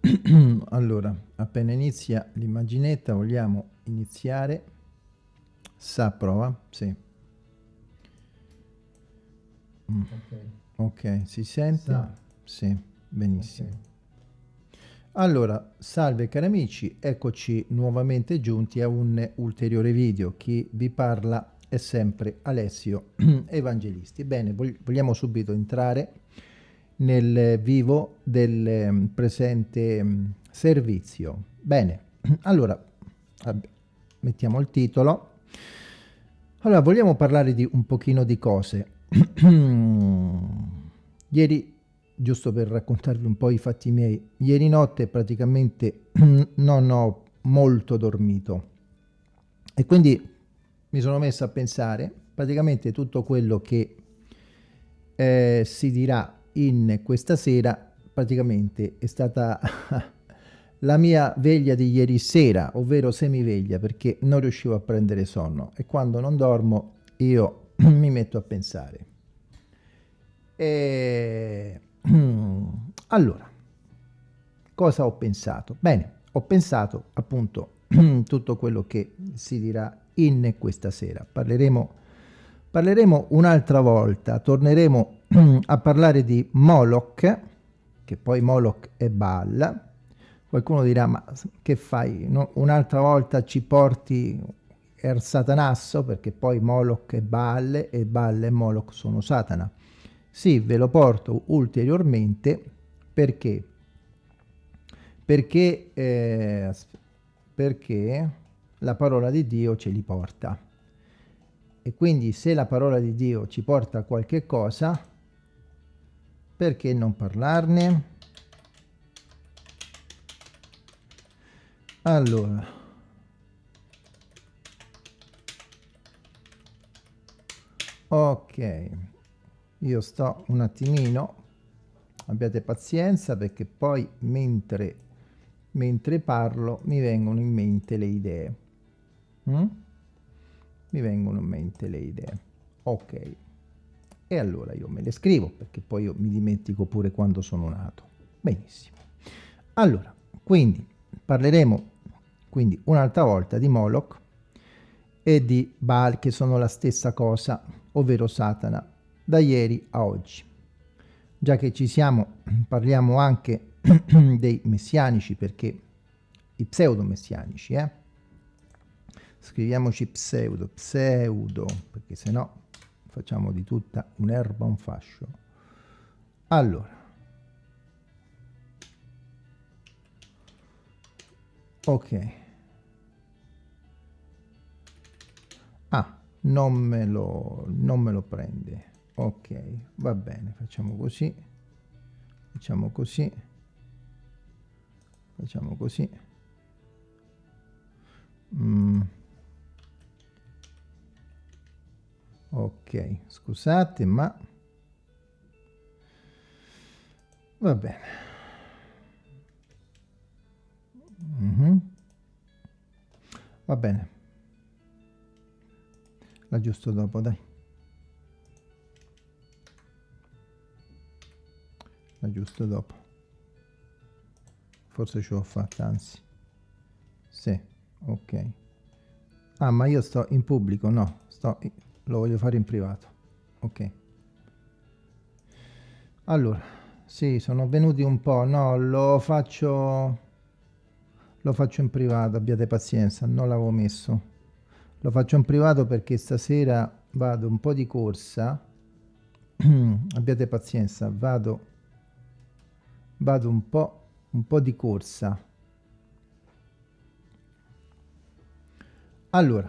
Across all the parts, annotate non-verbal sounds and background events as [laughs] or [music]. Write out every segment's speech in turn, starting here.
[clears throat] allora, appena inizia l'immaginetta, vogliamo iniziare. Sa, prova? Sì. Mm. Ok, si sente? Sa. Sì, benissimo. Okay. Allora, salve cari amici, eccoci nuovamente giunti a un ulteriore video. Chi vi parla è sempre Alessio [clears throat] Evangelisti. Bene, vogliamo subito entrare nel vivo del ehm, presente mm, servizio. Bene, [clears throat] allora mettiamo il titolo. Allora, vogliamo parlare di un pochino di cose. [clears throat] Ieri, giusto per raccontarvi un po' i fatti miei, ieri notte praticamente [clears throat] non ho molto dormito e quindi mi sono messo a pensare praticamente tutto quello che eh, si dirà in questa sera praticamente è stata [laughs] la mia veglia di ieri sera, ovvero semiveglia, perché non riuscivo a prendere sonno e quando non dormo io [clears throat] mi metto a pensare. E... [clears throat] Allora, cosa ho pensato? Bene, ho pensato appunto [clears throat] tutto quello che si dirà in questa sera. Parleremo, parleremo un'altra volta, torneremo a parlare di Moloch, che poi Moloch è Baal. Qualcuno dirà, ma che fai? No, un'altra volta ci porti Er Satanasso, perché poi Moloch è Baal e Baal e Moloch sono Satana. Sì, ve lo porto ulteriormente perché perché, eh, perché la parola di Dio ce li porta. E quindi se la parola di Dio ci porta qualche cosa, perché non parlarne? Allora, ok, io sto un attimino, abbiate pazienza perché poi mentre, mentre parlo mi vengono in mente le idee. Mm? Mi vengono in mente le idee. Ok e allora io me le scrivo perché poi io mi dimentico pure quando sono nato. Benissimo. Allora, quindi parleremo quindi un'altra volta di Moloch e di Baal che sono la stessa cosa, ovvero Satana, da ieri a oggi. Già che ci siamo, parliamo anche [clears throat] dei messianici perché i pseudo-messianici, eh? Scriviamoci pseudo, pseudo, perché se no facciamo di tutta un'erba un fascio. Allora ok. Ah non me lo non me lo prende. Ok va bene facciamo così. Facciamo così. Facciamo così. Mm. Ok scusate ma va bene. Mm -hmm. va bene. L'aggiusto dopo dai. L'aggiusto dopo. Forse ce l'ho fatta anzi. Sì ok. Ah ma io sto in pubblico no sto lo voglio fare in privato. Ok. Allora sì sono venuti un po' no lo faccio lo faccio in privato abbiate pazienza non l'avevo messo. Lo faccio in privato perché stasera vado un po' di corsa. [clears throat] Abbiate pazienza vado vado un po' un po' di corsa. Allora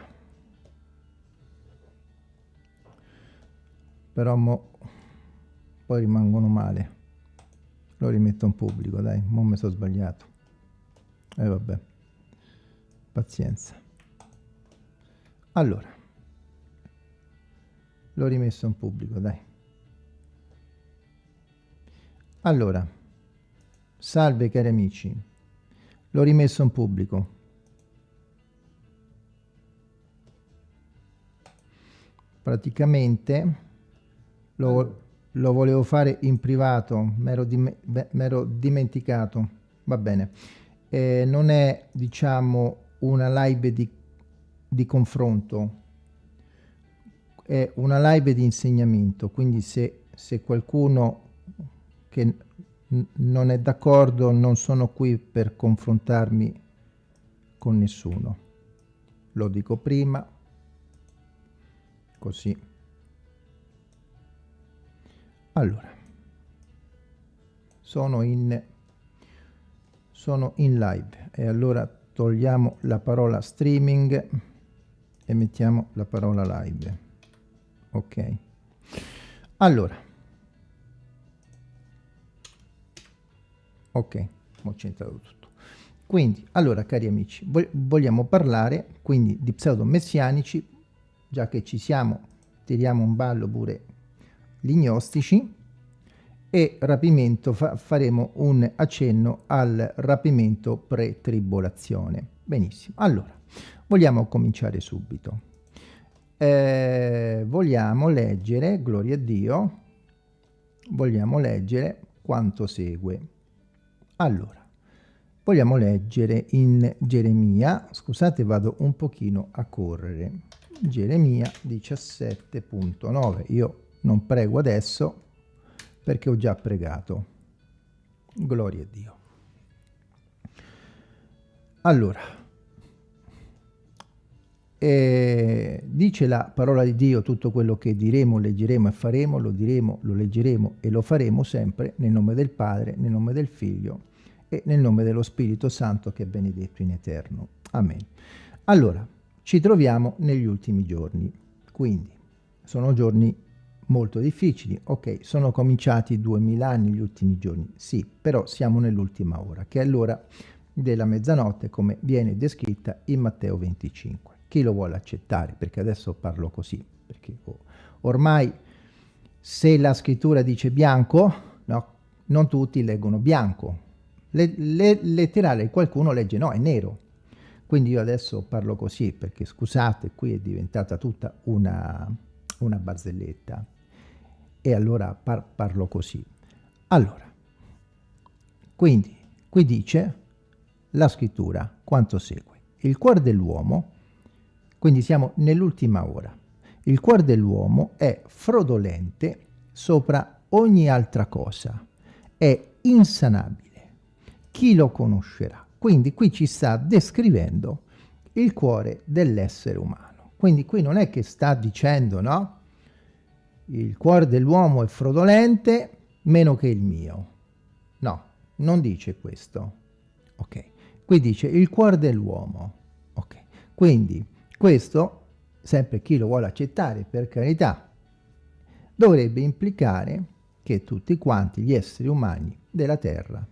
però mo poi rimangono male. Lo rimetto in pubblico dai mo mi sono sbagliato. E eh, vabbè. Pazienza. Allora. L'ho rimesso in pubblico dai. Allora. Salve cari amici. L'ho rimesso in pubblico. Praticamente lo, lo volevo fare in privato, mi ero, dim dimenticato, va bene. Eh, non è, diciamo, una live di, di confronto, è una live di insegnamento, quindi se, se qualcuno che non è d'accordo non sono qui per confrontarmi con nessuno. Lo dico prima, così. Allora, sono in, sono in live e allora togliamo la parola streaming e mettiamo la parola live. Ok. Allora. Ok, ho centrato tutto. Quindi, allora, cari amici, vogliamo parlare quindi di pseudo-messianici, già che ci siamo, tiriamo un ballo pure gli gnostici, e rapimento fa faremo un accenno al rapimento pre-tribolazione. Benissimo, allora, vogliamo cominciare subito. Eh, vogliamo leggere, gloria a Dio, vogliamo leggere quanto segue. Allora, vogliamo leggere in Geremia, scusate vado un pochino a correre, Geremia 17.9, io non prego adesso perché ho già pregato. Gloria a Dio. Allora, eh, dice la parola di Dio tutto quello che diremo, leggeremo e faremo, lo diremo, lo leggeremo e lo faremo sempre nel nome del Padre, nel nome del Figlio e nel nome dello Spirito Santo che è benedetto in eterno. Amen. Allora, ci troviamo negli ultimi giorni, quindi sono giorni molto difficili. Ok, sono cominciati 2000 anni gli ultimi giorni, sì, però siamo nell'ultima ora, che è l'ora della mezzanotte come viene descritta in Matteo 25. Chi lo vuole accettare? Perché adesso parlo così, perché ormai se la scrittura dice bianco, no, non tutti leggono bianco. Le, le, letterale qualcuno legge no, è nero. Quindi io adesso parlo così perché scusate, qui è diventata tutta una, una barzelletta e allora par parlo così. Allora, quindi qui dice la scrittura quanto segue. Il cuore dell'uomo, quindi siamo nell'ultima ora, il cuore dell'uomo è frodolente sopra ogni altra cosa, è insanabile. Chi lo conoscerà? Quindi qui ci sta descrivendo il cuore dell'essere umano. Quindi qui non è che sta dicendo, no? Il cuore dell'uomo è frodolente meno che il mio. No, non dice questo. Ok, qui dice il cuore dell'uomo. Ok, quindi questo, sempre chi lo vuole accettare, per carità, dovrebbe implicare che tutti quanti gli esseri umani della Terra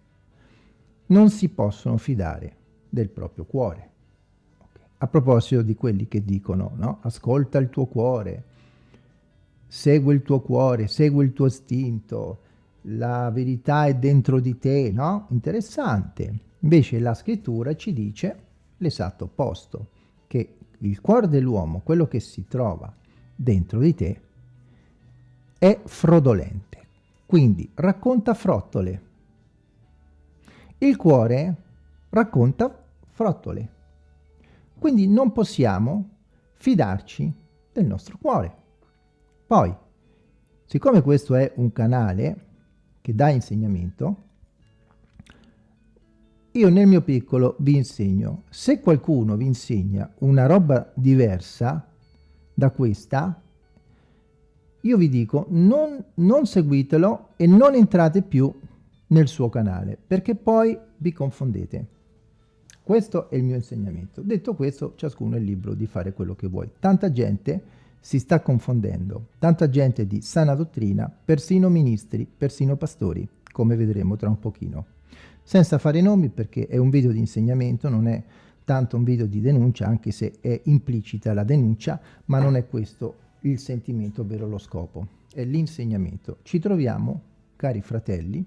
non si possono fidare del proprio cuore. Okay. A proposito di quelli che dicono, no? Ascolta il tuo cuore, segui il tuo cuore, segui il tuo istinto, la verità è dentro di te, no? Interessante. Invece la scrittura ci dice l'esatto opposto, che il cuore dell'uomo, quello che si trova dentro di te, è frodolente. Quindi racconta frottole. Il cuore racconta frottole. Quindi non possiamo fidarci del nostro cuore. Poi, siccome questo è un canale che dà insegnamento, io nel mio piccolo vi insegno. Se qualcuno vi insegna una roba diversa da questa, io vi dico non, non seguitelo e non entrate più nel suo canale, perché poi vi confondete. Questo è il mio insegnamento. Detto questo, ciascuno è libero di fare quello che vuoi. Tanta gente si sta confondendo. Tanta gente di sana dottrina, persino ministri, persino pastori, come vedremo tra un pochino. Senza fare nomi perché è un video di insegnamento, non è tanto un video di denuncia, anche se è implicita la denuncia, ma non è questo il sentimento, ovvero lo scopo. È l'insegnamento. Ci troviamo, cari fratelli,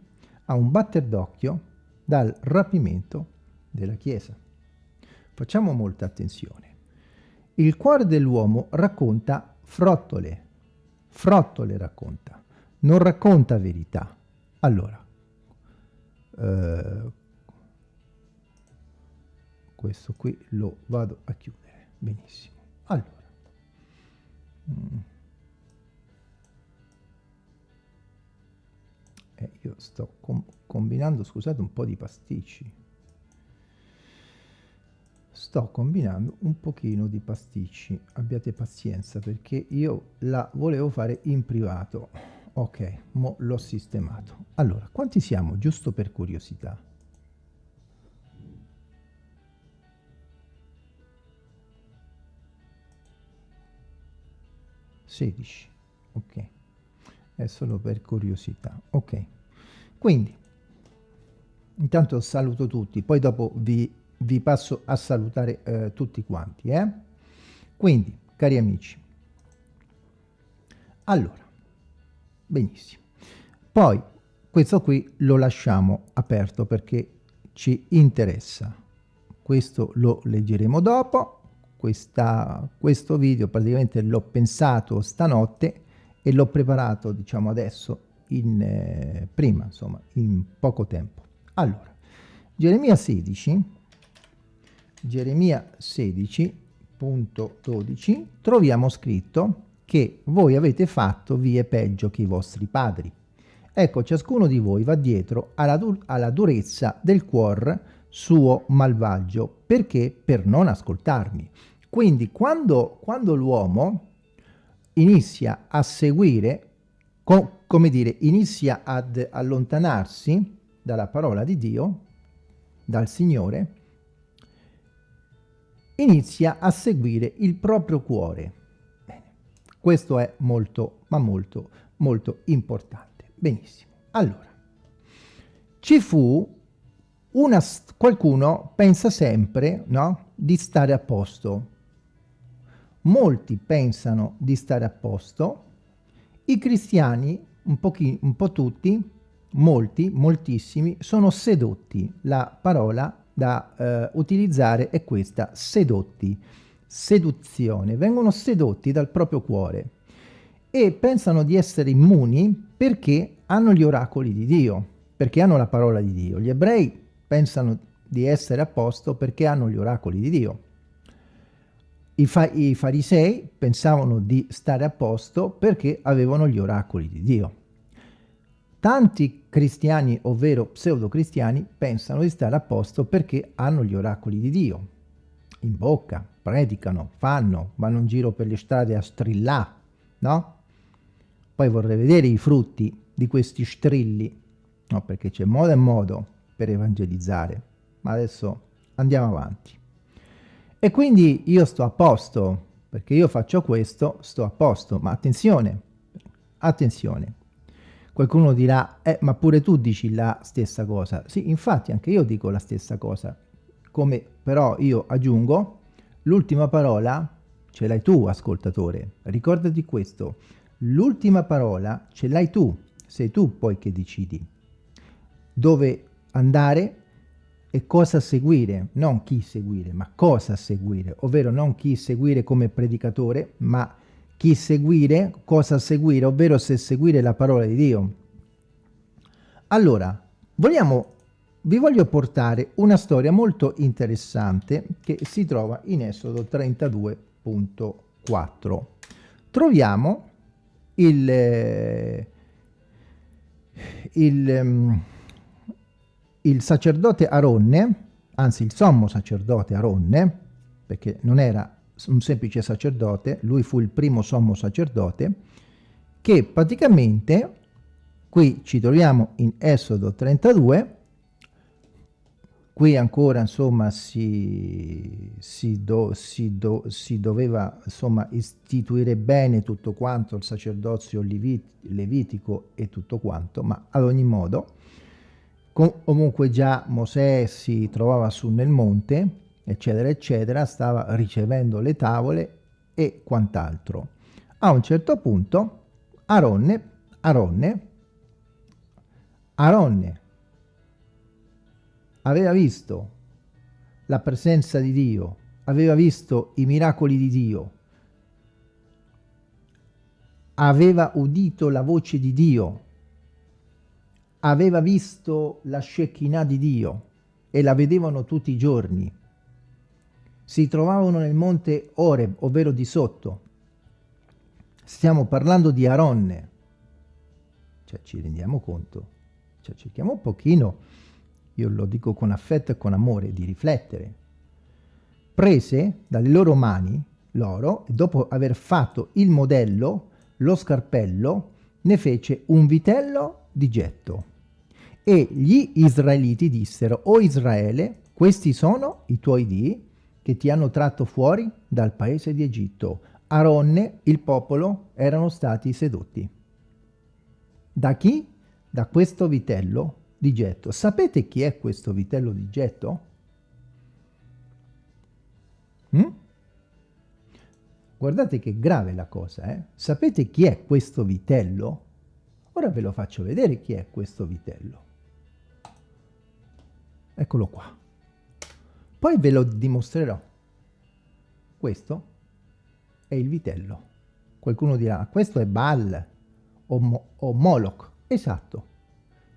a un batter d'occhio dal rapimento della Chiesa. Facciamo molta attenzione. Il cuore dell'uomo racconta frottole, frottole racconta, non racconta verità. Allora, eh, questo qui lo vado a chiudere benissimo allora mm. eh, io sto com combinando scusate un po' di pasticci sto combinando un pochino di pasticci. Abbiate pazienza perché io la volevo fare in privato. Ok mo l'ho sistemato. Allora quanti siamo giusto per curiosità? 16 ok. È solo per curiosità. Ok. Quindi intanto saluto tutti poi dopo vi, vi passo a salutare eh, tutti quanti eh? quindi cari amici allora benissimo. Poi questo qui lo lasciamo aperto perché ci interessa. Questo lo leggeremo dopo. Questa, questo video praticamente l'ho pensato stanotte e l'ho preparato diciamo adesso in eh, prima insomma in poco tempo. Allora Geremia 16 Geremia 16.12 troviamo scritto che voi avete fatto vie peggio che i vostri padri. Ecco ciascuno di voi va dietro alla, dur alla durezza del cuor suo malvagio. Perché? Per non ascoltarmi. Quindi quando, quando l'uomo inizia a seguire, co come dire, inizia ad allontanarsi dalla parola di Dio, dal Signore, inizia a seguire il proprio cuore. Bene. Questo è molto, ma molto, molto importante. Benissimo. Allora, ci fu una, qualcuno pensa sempre, no, di stare a posto, molti pensano di stare a posto, i cristiani, un, un po' tutti, molti, moltissimi, sono sedotti. La parola da eh, utilizzare è questa, sedotti, seduzione, vengono sedotti dal proprio cuore e pensano di essere immuni perché hanno gli oracoli di Dio, perché hanno la parola di Dio. Gli ebrei pensano di essere a posto perché hanno gli oracoli di Dio. I, fa I, farisei pensavano di stare a posto perché avevano gli oracoli di Dio. Tanti cristiani, ovvero pseudo-cristiani, pensano di stare a posto perché hanno gli oracoli di Dio. In bocca, predicano, fanno, vanno in giro per le strade a strillare, no? Poi vorrei vedere i frutti di questi strilli, no? Perché c'è modo e modo per evangelizzare. Ma adesso andiamo avanti. E quindi io sto a posto, perché io faccio questo, sto a posto. Ma attenzione, attenzione. Qualcuno dirà, eh, ma pure tu dici la stessa cosa. Sì, infatti anche io dico la stessa cosa. Come però io aggiungo, l'ultima parola ce l'hai tu, ascoltatore. Ricordati questo. L'ultima parola ce l'hai tu. Sei tu poi che decidi. Dove andare e cosa seguire, non chi seguire, ma cosa seguire, ovvero non chi seguire come predicatore, ma chi seguire, cosa seguire, ovvero se seguire la parola di Dio. Allora, vogliamo, vi voglio portare una storia molto interessante che si trova in Esodo 32.4. Troviamo il, eh, il um, il sacerdote Aronne, anzi il sommo sacerdote Aronne, perché non era un semplice sacerdote, lui fu il primo sommo sacerdote, che praticamente, qui ci troviamo in Esodo 32, qui ancora insomma si, si, do, si, do, si doveva insomma istituire bene tutto quanto il sacerdozio levitico e tutto quanto, ma ad ogni modo comunque già Mosè si trovava su nel monte, eccetera, eccetera, stava ricevendo le tavole e quant'altro. A un certo punto Aronne, Aronne, Aronne aveva visto la presenza di Dio, aveva visto i miracoli di Dio, aveva udito la voce di Dio, aveva visto la Shekinah di Dio e la vedevano tutti i giorni. Si trovavano nel monte Oreb, ovvero di sotto. Stiamo parlando di Aronne. Cioè ci rendiamo conto, cioè cerchiamo un pochino, io lo dico con affetto e con amore, di riflettere. Prese dalle loro mani l'oro e dopo aver fatto il modello, lo scarpello, ne fece un vitello di getto. E gli israeliti dissero, o Israele, questi sono i tuoi dii che ti hanno tratto fuori dal paese di Egitto. Aronne, il popolo, erano stati sedotti. Da chi? Da questo vitello di getto. Sapete chi è questo vitello di getto? Mm? Guardate che grave la cosa, eh? Sapete chi è questo vitello? Ora ve lo faccio vedere chi è questo vitello. Eccolo qua. Poi ve lo dimostrerò. Questo è il vitello. Qualcuno dirà, questo è Baal o, Mo o Moloch. Esatto.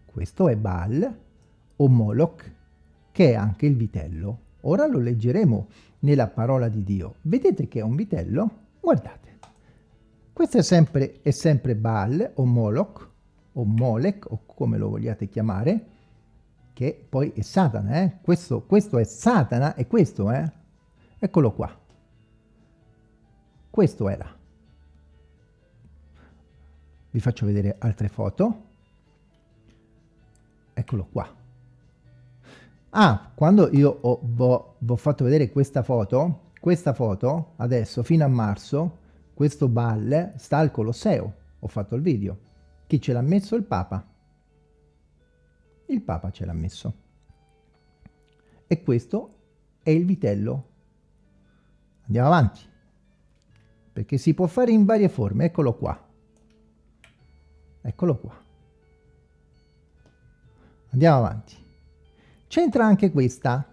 Questo è Baal o Moloch, che è anche il vitello. Ora lo leggeremo nella parola di Dio. Vedete che è un vitello? Guardate. Questo è sempre, è sempre Baal o Moloch o Molech o come lo vogliate chiamare, che poi è Satana. Eh? Questo, questo è Satana e questo è... Eh? Eccolo qua. Questo era. Vi faccio vedere altre foto. Eccolo qua. Ah, quando io ho, ho fatto vedere questa foto, questa foto, adesso, fino a marzo, questo balle sta al Colosseo. Ho fatto il video. Chi ce l'ha messo? Il Papa. Il Papa ce l'ha messo. E questo è il vitello. Andiamo avanti. Perché si può fare in varie forme. Eccolo qua. Eccolo qua. Andiamo avanti. C'entra anche questa.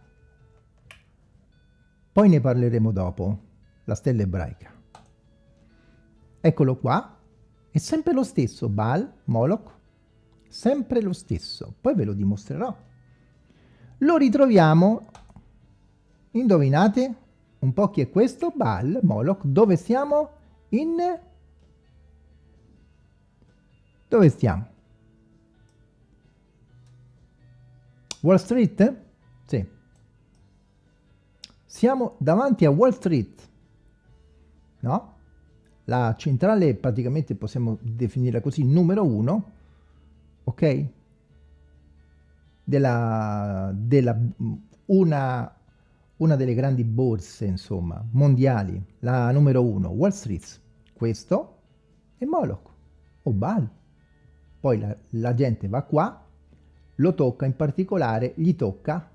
Poi ne parleremo dopo. La stella ebraica. Eccolo qua. È sempre lo stesso. Baal, Moloch. Sempre lo stesso. Poi ve lo dimostrerò. Lo ritroviamo. Indovinate? Un po' chi è questo? Baal, Moloch. Dove siamo? In... Dove stiamo? Wall Street? Sì. Siamo davanti a Wall Street, no? La centrale praticamente possiamo definirla così, numero uno, ok? Della, della una, una delle grandi borse, insomma, mondiali, la numero uno, Wall Street. Questo è Moloch o Baal. Poi la, la gente va qua lo tocca, in particolare gli tocca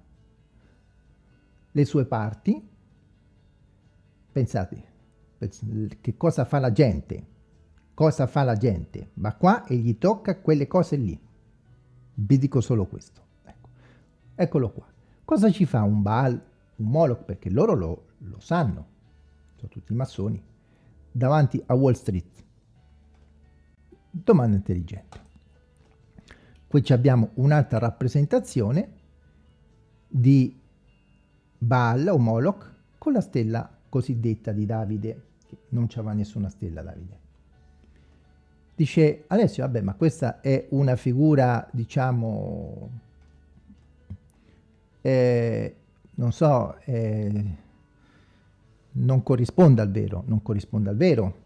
le sue parti. Pensate, che cosa fa la gente? Cosa fa la gente? Va qua e gli tocca quelle cose lì. Vi dico solo questo. Ecco. Eccolo qua. Cosa ci fa un Baal, un Moloch? Perché loro lo, lo sanno, sono tutti massoni, davanti a Wall Street. Domanda intelligente. Qui abbiamo un'altra rappresentazione di Baal o Moloch con la stella cosiddetta di Davide, che non c'aveva nessuna stella Davide. Dice Alessio, vabbè, ma questa è una figura, diciamo, eh, non so, eh, non corrisponde al vero, non corrisponde al vero.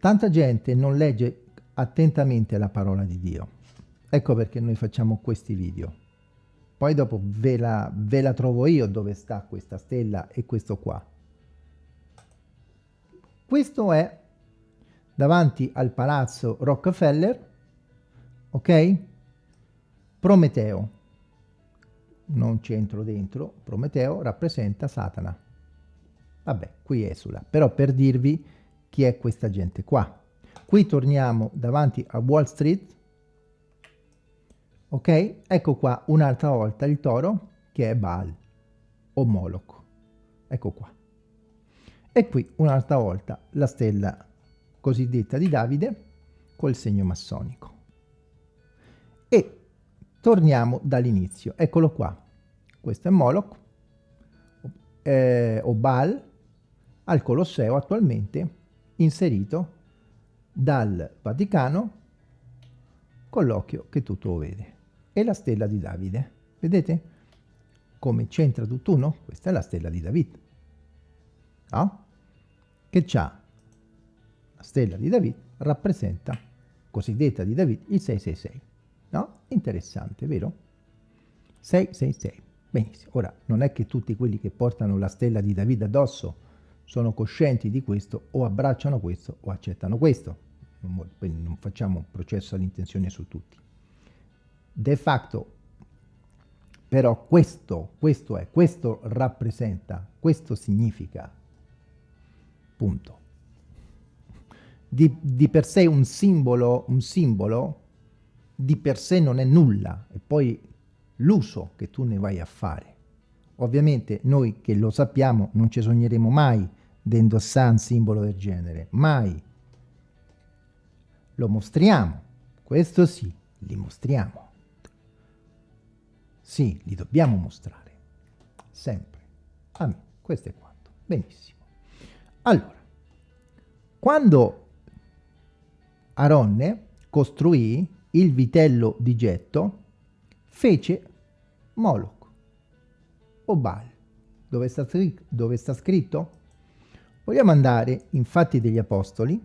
Tanta gente non legge attentamente la parola di Dio. Ecco perché noi facciamo questi video. Poi dopo ve la, ve la trovo io dove sta questa stella e questo qua. Questo è davanti al palazzo Rockefeller, ok? Prometeo, non c'entro dentro, Prometeo rappresenta Satana. Vabbè, qui esula, però per dirvi chi è questa gente qua. Qui torniamo davanti a Wall Street. Ok? Ecco qua un'altra volta il toro che è Baal o Moloch. Ecco qua. E qui un'altra volta la stella cosiddetta di Davide col segno massonico. E torniamo dall'inizio. Eccolo qua. Questo è Moloch, eh, o Baal al Colosseo attualmente inserito dal Vaticano con l'occhio che tutto vede. E la stella di Davide. Vedete? Come c'entra tutt'uno? Questa è la stella di Davide. No? Che c'ha la stella di Davide rappresenta, cosiddetta di Davide, il 666. No? Interessante, vero? 666. Benissimo. Ora, non è che tutti quelli che portano la stella di Davide addosso sono coscienti di questo o abbracciano questo o accettano questo non facciamo un processo all'intenzione su tutti. De facto, però questo, questo è, questo rappresenta, questo significa, punto. Di, di per sé un simbolo, un simbolo di per sé non è nulla, e poi l'uso che tu ne vai a fare. Ovviamente noi che lo sappiamo non ci sogneremo mai di indossare un simbolo del genere, mai lo mostriamo. Questo sì, li mostriamo. Sì, li dobbiamo mostrare. Sempre. Amen. Questo è quanto. Benissimo. Allora, quando Aronne costruì il vitello di getto, fece Moloch o Baal. Dove sta, dove sta scritto? Vogliamo andare in Fatti degli Apostoli,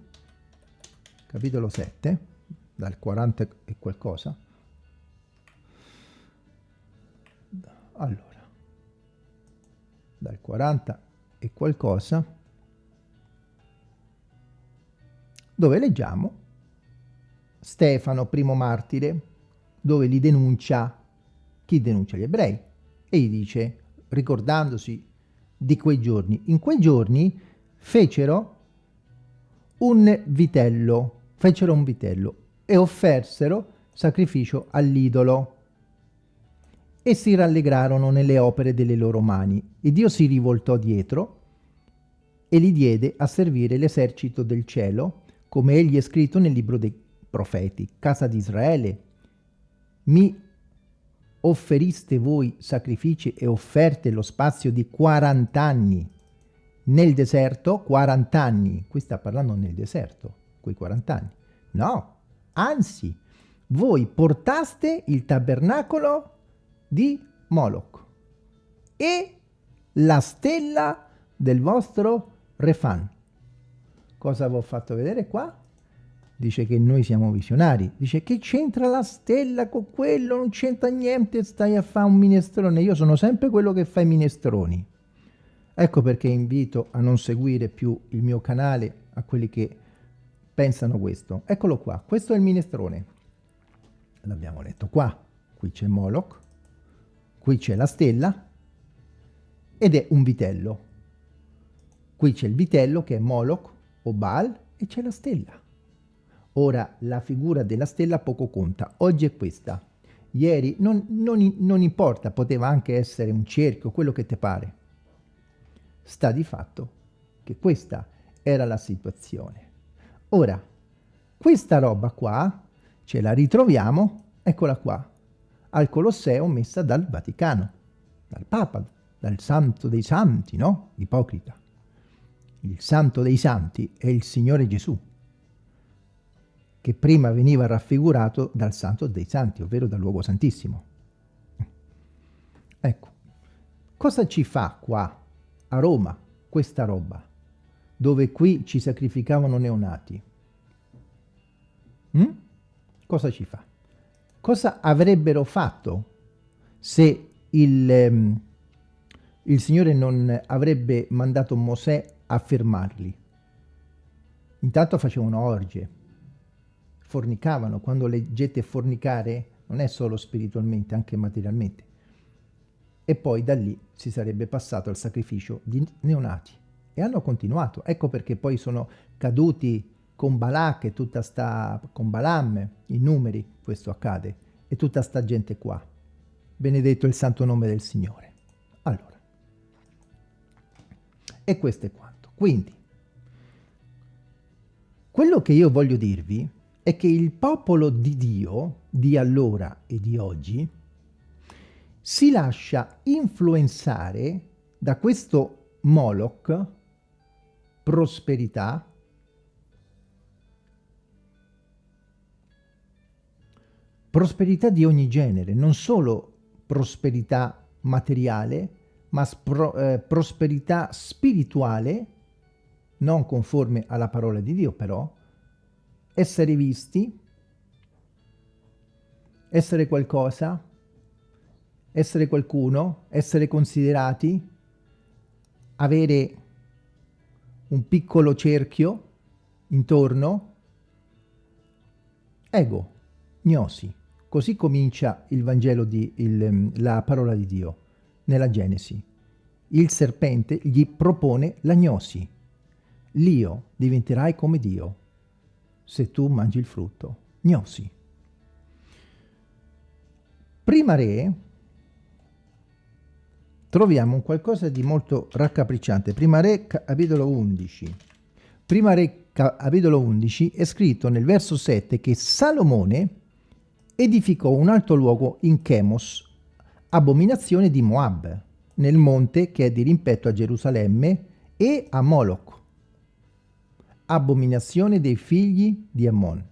capitolo 7, dal 40 e qualcosa. Allora, dal 40 e qualcosa, dove leggiamo Stefano, primo martire, dove li denuncia, chi denuncia gli ebrei, e gli dice, ricordandosi di quei giorni, in quei giorni fecero un vitello fecero un vitello e offersero sacrificio all'idolo e si rallegrarono nelle opere delle loro mani. E Dio si rivoltò dietro e li diede a servire l'esercito del cielo, come egli è scritto nel libro dei profeti. Casa di Israele, mi offeriste voi sacrifici e offerte lo spazio di 40 anni. Nel deserto, 40 anni. Qui sta parlando nel deserto quei 40 anni. No, anzi, voi portaste il tabernacolo di Moloch e la stella del vostro Refan. Cosa vi ho fatto vedere qua? Dice che noi siamo visionari. Dice che c'entra la stella con quello, non c'entra niente, stai a fare un minestrone. Io sono sempre quello che fa i minestroni. Ecco perché invito a non seguire più il mio canale a quelli che pensano questo. Eccolo qua, questo è il minestrone. L'abbiamo letto qua. Qui c'è Moloch, qui c'è la stella ed è un vitello. Qui c'è il vitello che è Moloch o Baal e c'è la stella. Ora la figura della stella poco conta, oggi è questa. Ieri non, non, non importa, poteva anche essere un cerchio, quello che ti pare. Sta di fatto che questa era la situazione. Ora, questa roba qua ce la ritroviamo, eccola qua, al Colosseo messa dal Vaticano, dal Papa, dal Santo dei Santi, no? Ipocrita. Il Santo dei Santi è il Signore Gesù, che prima veniva raffigurato dal Santo dei Santi, ovvero dal luogo santissimo. Ecco, cosa ci fa qua, a Roma, questa roba? dove qui ci sacrificavano neonati. Mm? Cosa ci fa? Cosa avrebbero fatto se il, um, il Signore non avrebbe mandato Mosè a fermarli? Intanto facevano orge, fornicavano. Quando leggete fornicare non è solo spiritualmente, anche materialmente. E poi da lì si sarebbe passato al sacrificio di neonati e hanno continuato. Ecco perché poi sono caduti con Balak e tutta sta, con Balam, i numeri, questo accade, e tutta sta gente qua. Benedetto il santo nome del Signore. Allora, e questo è quanto. Quindi, quello che io voglio dirvi è che il popolo di Dio, di allora e di oggi, si lascia influenzare da questo Moloch prosperità prosperità di ogni genere, non solo prosperità materiale, ma eh, prosperità spirituale, non conforme alla parola di Dio però, essere visti, essere qualcosa, essere qualcuno, essere considerati, avere un piccolo cerchio intorno, ego, gnosi. Così comincia il Vangelo, di, il, la parola di Dio, nella Genesi. Il serpente gli propone la gnosi. L'io diventerai come Dio se tu mangi il frutto. Gnosi. Prima re troviamo qualcosa di molto raccapricciante. Prima re capitolo 11. Prima re capitolo 11 è scritto nel verso 7 che Salomone edificò un alto luogo in Chemos, abominazione di Moab, nel monte che è di rimpetto a Gerusalemme e a Moloch, abominazione dei figli di Ammon.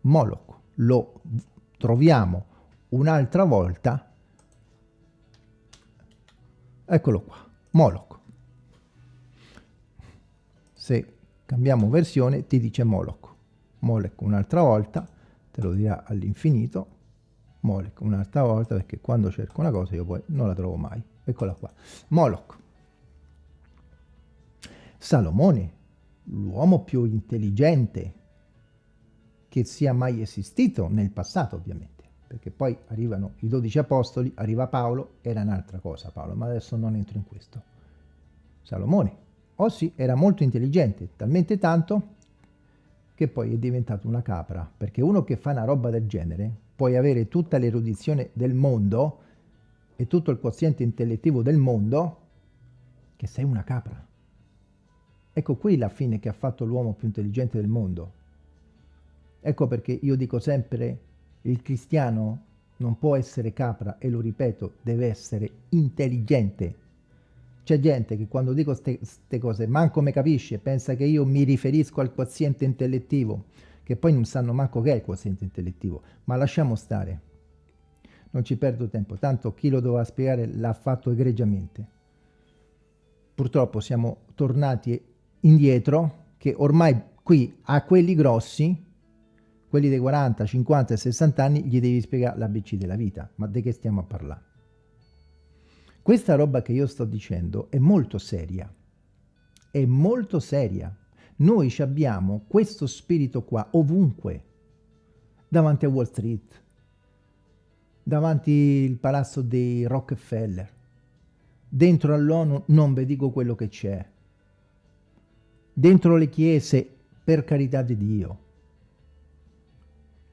Moloch lo troviamo un'altra volta, eccolo qua, Moloch. Se cambiamo versione ti dice Moloch. Moloch un'altra volta, te lo dirà all'infinito, Moloch un'altra volta perché quando cerco una cosa io poi non la trovo mai. Eccola qua. Moloch. Salomone, l'uomo più intelligente che sia mai esistito nel passato ovviamente, perché poi arrivano i dodici apostoli, arriva Paolo, era un'altra cosa Paolo, ma adesso non entro in questo. Salomone, oh sì, era molto intelligente, talmente tanto che poi è diventato una capra, perché uno che fa una roba del genere puoi avere tutta l'erudizione del mondo e tutto il quoziente intellettivo del mondo, che sei una capra. Ecco qui la fine che ha fatto l'uomo più intelligente del mondo. Ecco perché io dico sempre, il cristiano non può essere capra, e lo ripeto, deve essere intelligente. C'è gente che quando dico queste cose manco me capisce, pensa che io mi riferisco al quoziente intellettivo, che poi non sanno manco che è il quoziente intellettivo, ma lasciamo stare. Non ci perdo tempo, tanto chi lo doveva spiegare l'ha fatto egregiamente. Purtroppo siamo tornati indietro, che ormai qui a quelli grossi, quelli dei 40, 50 e 60 anni, gli devi spiegare l'ABC della vita. Ma di che stiamo a parlare? Questa roba che io sto dicendo è molto seria, è molto seria. Noi abbiamo questo spirito qua ovunque, davanti a Wall Street, davanti al palazzo dei Rockefeller, dentro all'ONU non vi dico quello che c'è, dentro le chiese, per carità di Dio.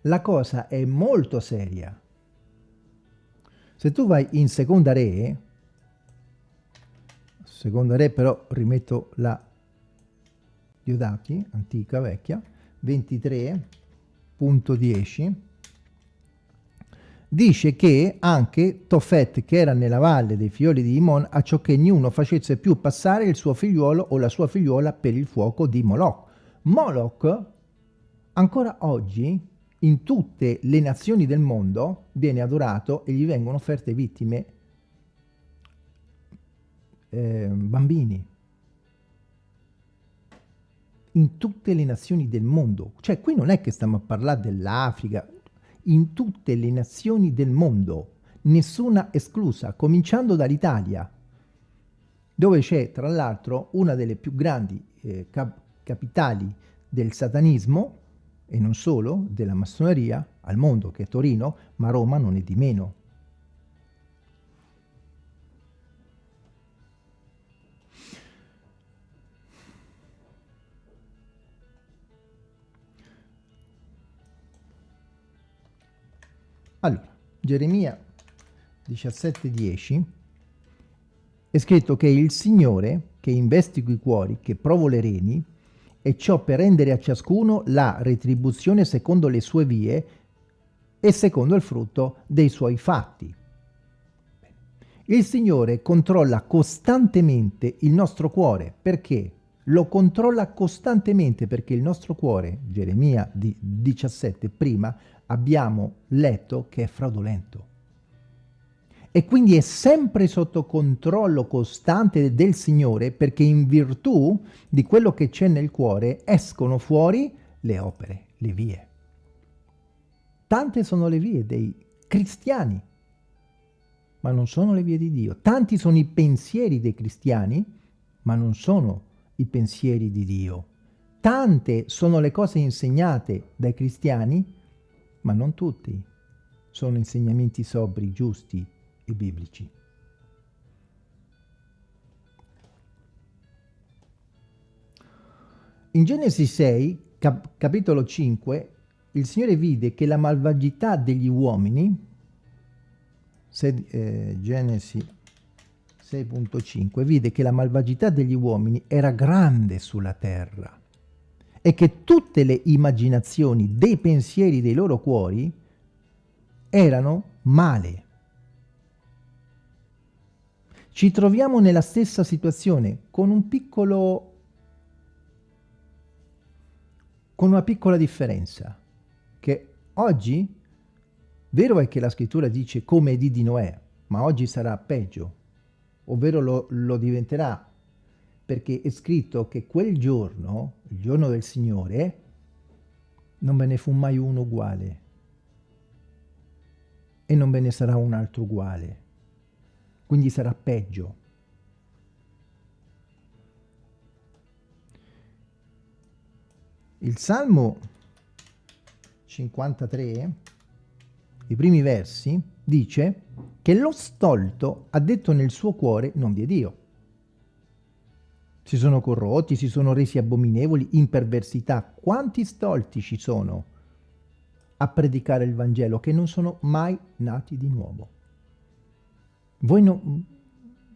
La cosa è molto seria. Se tu vai in seconda re, seconda re però rimetto la Diodati, antica, vecchia, 23.10, dice che anche Tofet, che era nella valle dei figlioli di Imon, a ciò che niuno facesse più passare il suo figliuolo o la sua figliuola per il fuoco di Moloch. Moloch, ancora oggi, in tutte le nazioni del mondo, viene adorato e gli vengono offerte vittime eh, bambini in tutte le nazioni del mondo. Cioè qui non è che stiamo a parlare dell'Africa, in tutte le nazioni del mondo, nessuna esclusa, cominciando dall'Italia, dove c'è tra l'altro una delle più grandi eh, cap capitali del satanismo, e non solo, della massoneria, al mondo, che è Torino, ma Roma non è di meno. Allora, Geremia 17.10 è scritto che il Signore che investigo i cuori, che provo le reni, e ciò per rendere a ciascuno la retribuzione secondo le sue vie e secondo il frutto dei suoi fatti. Il Signore controlla costantemente il nostro cuore. Perché? Lo controlla costantemente perché il nostro cuore, Geremia 17 prima, abbiamo letto che è fraudolento. E quindi è sempre sotto controllo costante del Signore perché in virtù di quello che c'è nel cuore escono fuori le opere, le vie. Tante sono le vie dei cristiani, ma non sono le vie di Dio. Tanti sono i pensieri dei cristiani, ma non sono i pensieri di Dio. Tante sono le cose insegnate dai cristiani, ma non tutti sono insegnamenti sobri, giusti e biblici. In Genesi 6, cap capitolo 5, il Signore vide che la malvagità degli uomini, se, eh, Genesi 6.5, vide che la malvagità degli uomini era grande sulla terra e che tutte le immaginazioni dei pensieri dei loro cuori erano male. Ci troviamo nella stessa situazione con un piccolo con una piccola differenza che oggi vero è che la scrittura dice come di di Noè ma oggi sarà peggio ovvero lo, lo diventerà perché è scritto che quel giorno, il giorno del Signore, non ve ne fu mai uno uguale e non ve ne sarà un altro uguale, quindi sarà peggio. Il Salmo 53, i primi versi, dice che lo stolto ha detto nel suo cuore non vi è Dio. Si sono corrotti, si sono resi abominevoli in perversità. Quanti stolti ci sono a predicare il Vangelo che non sono mai nati di nuovo? Voi non...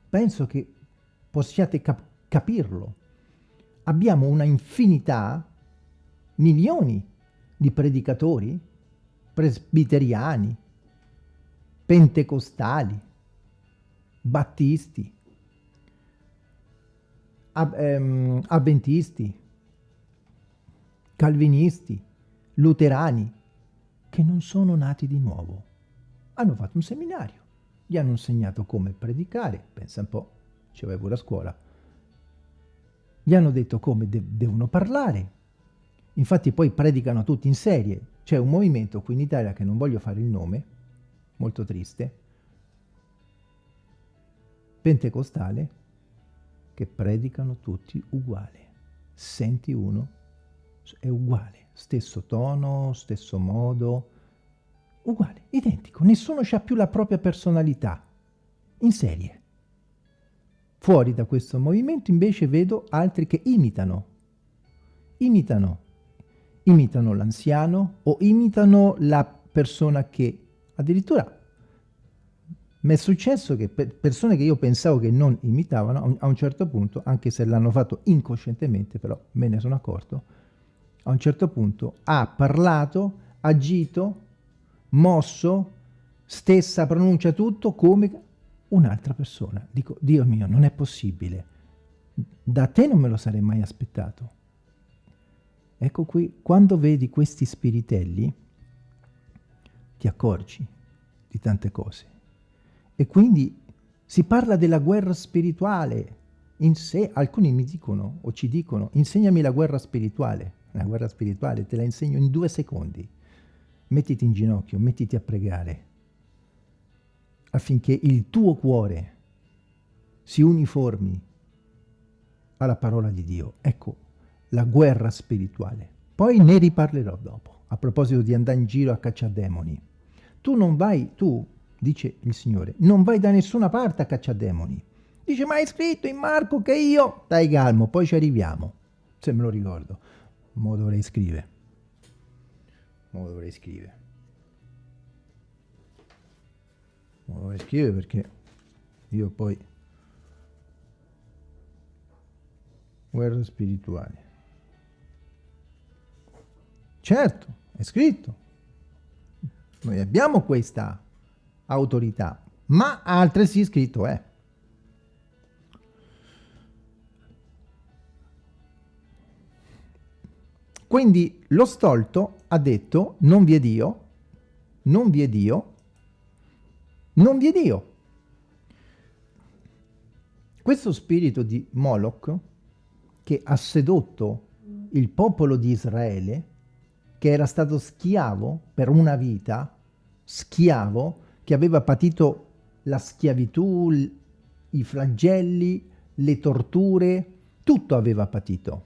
penso che possiate cap capirlo. Abbiamo una infinità, milioni di predicatori, presbiteriani, pentecostali, battisti, ab, ehm, avventisti, calvinisti, luterani, che non sono nati di nuovo. Hanno fatto un seminario, gli hanno insegnato come predicare, pensa un po', ci vai pure a scuola. Gli hanno detto come de devono parlare. Infatti poi predicano tutti in serie. C'è un movimento qui in Italia che non voglio fare il nome, molto triste, pentecostale, che predicano tutti uguali. Senti uno, è uguale, stesso tono, stesso modo, uguale, identico. Nessuno ha più la propria personalità, in serie. Fuori da questo movimento invece vedo altri che imitano, imitano, imitano l'anziano o imitano la persona che Addirittura mi è successo che per persone che io pensavo che non imitavano, a un certo punto, anche se l'hanno fatto incoscientemente, però me ne sono accorto, a un certo punto ha parlato, agito, mosso, stessa pronuncia tutto come un'altra persona. Dico, Dio mio, non è possibile. Da te non me lo sarei mai aspettato. Ecco qui, quando vedi questi spiritelli, ti accorgi di tante cose. E quindi si parla della guerra spirituale in sé. Alcuni mi dicono o ci dicono, insegnami la guerra spirituale. La guerra spirituale te la insegno in due secondi. Mettiti in ginocchio, mettiti a pregare affinché il tuo cuore si uniformi alla parola di Dio. Ecco, la guerra spirituale. Poi ne riparlerò dopo, a proposito di andare in giro a cacciare demoni. Tu non vai, tu, dice il Signore, non vai da nessuna parte a cacciare demoni. Dice, ma è scritto in Marco che io... Dai calmo, poi ci arriviamo. Se me lo ricordo. Mo dovrei scrivere. Mo dovrei scrivere. Mo dovrei scrivere perché io poi... Guerra spirituale. Certo, è scritto. Noi abbiamo questa autorità, ma altresì scritto è. Quindi lo stolto ha detto non vi è Dio, non vi è Dio, non vi è Dio. Questo spirito di Moloch che ha sedotto il popolo di Israele, che era stato schiavo per una vita, schiavo, che aveva patito la schiavitù, i flagelli, le torture, tutto aveva patito,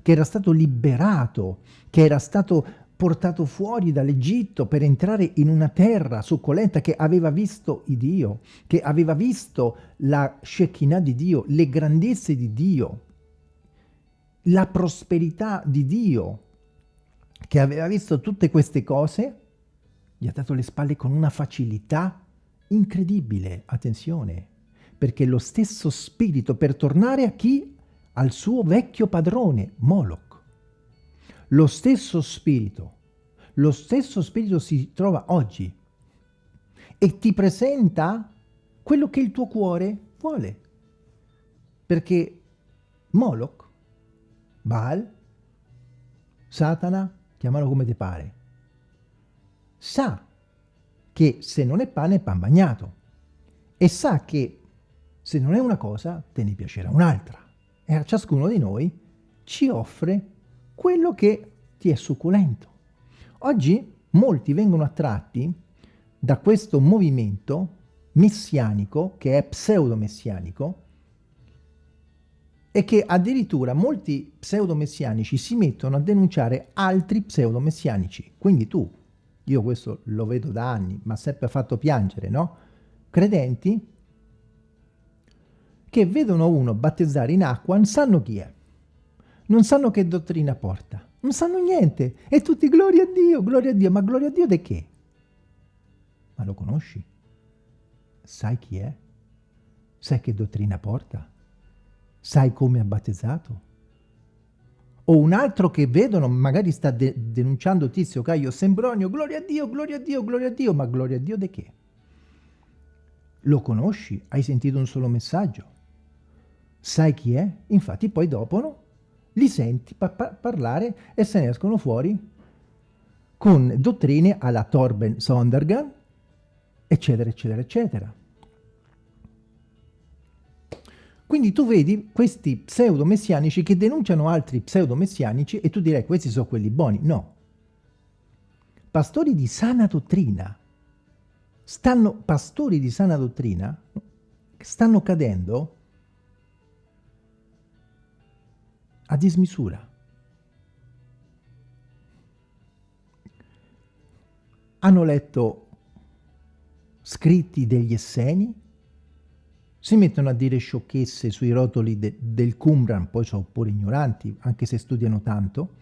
che era stato liberato, che era stato portato fuori dall'Egitto per entrare in una terra succolenta che aveva visto il Dio, che aveva visto la Shekinah di Dio, le grandezze di Dio, la prosperità di Dio, che aveva visto tutte queste cose, gli ha dato le spalle con una facilità incredibile, attenzione, perché lo stesso spirito per tornare a chi? Al suo vecchio padrone, Moloch. Lo stesso spirito, lo stesso spirito si trova oggi e ti presenta quello che il tuo cuore vuole. Perché Moloch Baal, Satana, chiamalo come ti pare, sa che se non è pane è pan bagnato e sa che se non è una cosa te ne piacerà un'altra e a ciascuno di noi ci offre quello che ti è succulento. Oggi molti vengono attratti da questo movimento messianico, che è pseudo-messianico, e che addirittura molti pseudo-messianici si mettono a denunciare altri pseudo-messianici. Quindi tu, io questo lo vedo da anni, ma sempre fatto piangere, no? Credenti che vedono uno battezzare in acqua, non sanno chi è, non sanno che dottrina porta, non sanno niente, e tutti gloria a Dio, gloria a Dio, ma gloria a Dio di che? Ma lo conosci? Sai chi è? Sai che dottrina porta? sai come ha battezzato? O un altro che vedono, magari sta de denunciando Tizio, Caio, Sembronio, gloria a Dio, gloria a Dio, gloria a Dio, ma gloria a Dio di che? Lo conosci? Hai sentito un solo messaggio? Sai chi è? Infatti poi dopo no? li senti pa pa parlare e se ne escono fuori con dottrine alla Torben Sondergan, eccetera, eccetera, eccetera. Quindi tu vedi questi pseudo-messianici che denunciano altri pseudo-messianici e tu direi questi sono quelli buoni. No. Pastori di sana dottrina, stanno, pastori di sana dottrina stanno cadendo a dismisura. Hanno letto scritti degli Esseni, si mettono a dire sciocchezze sui rotoli de del Qumran, poi sono pure ignoranti, anche se studiano tanto.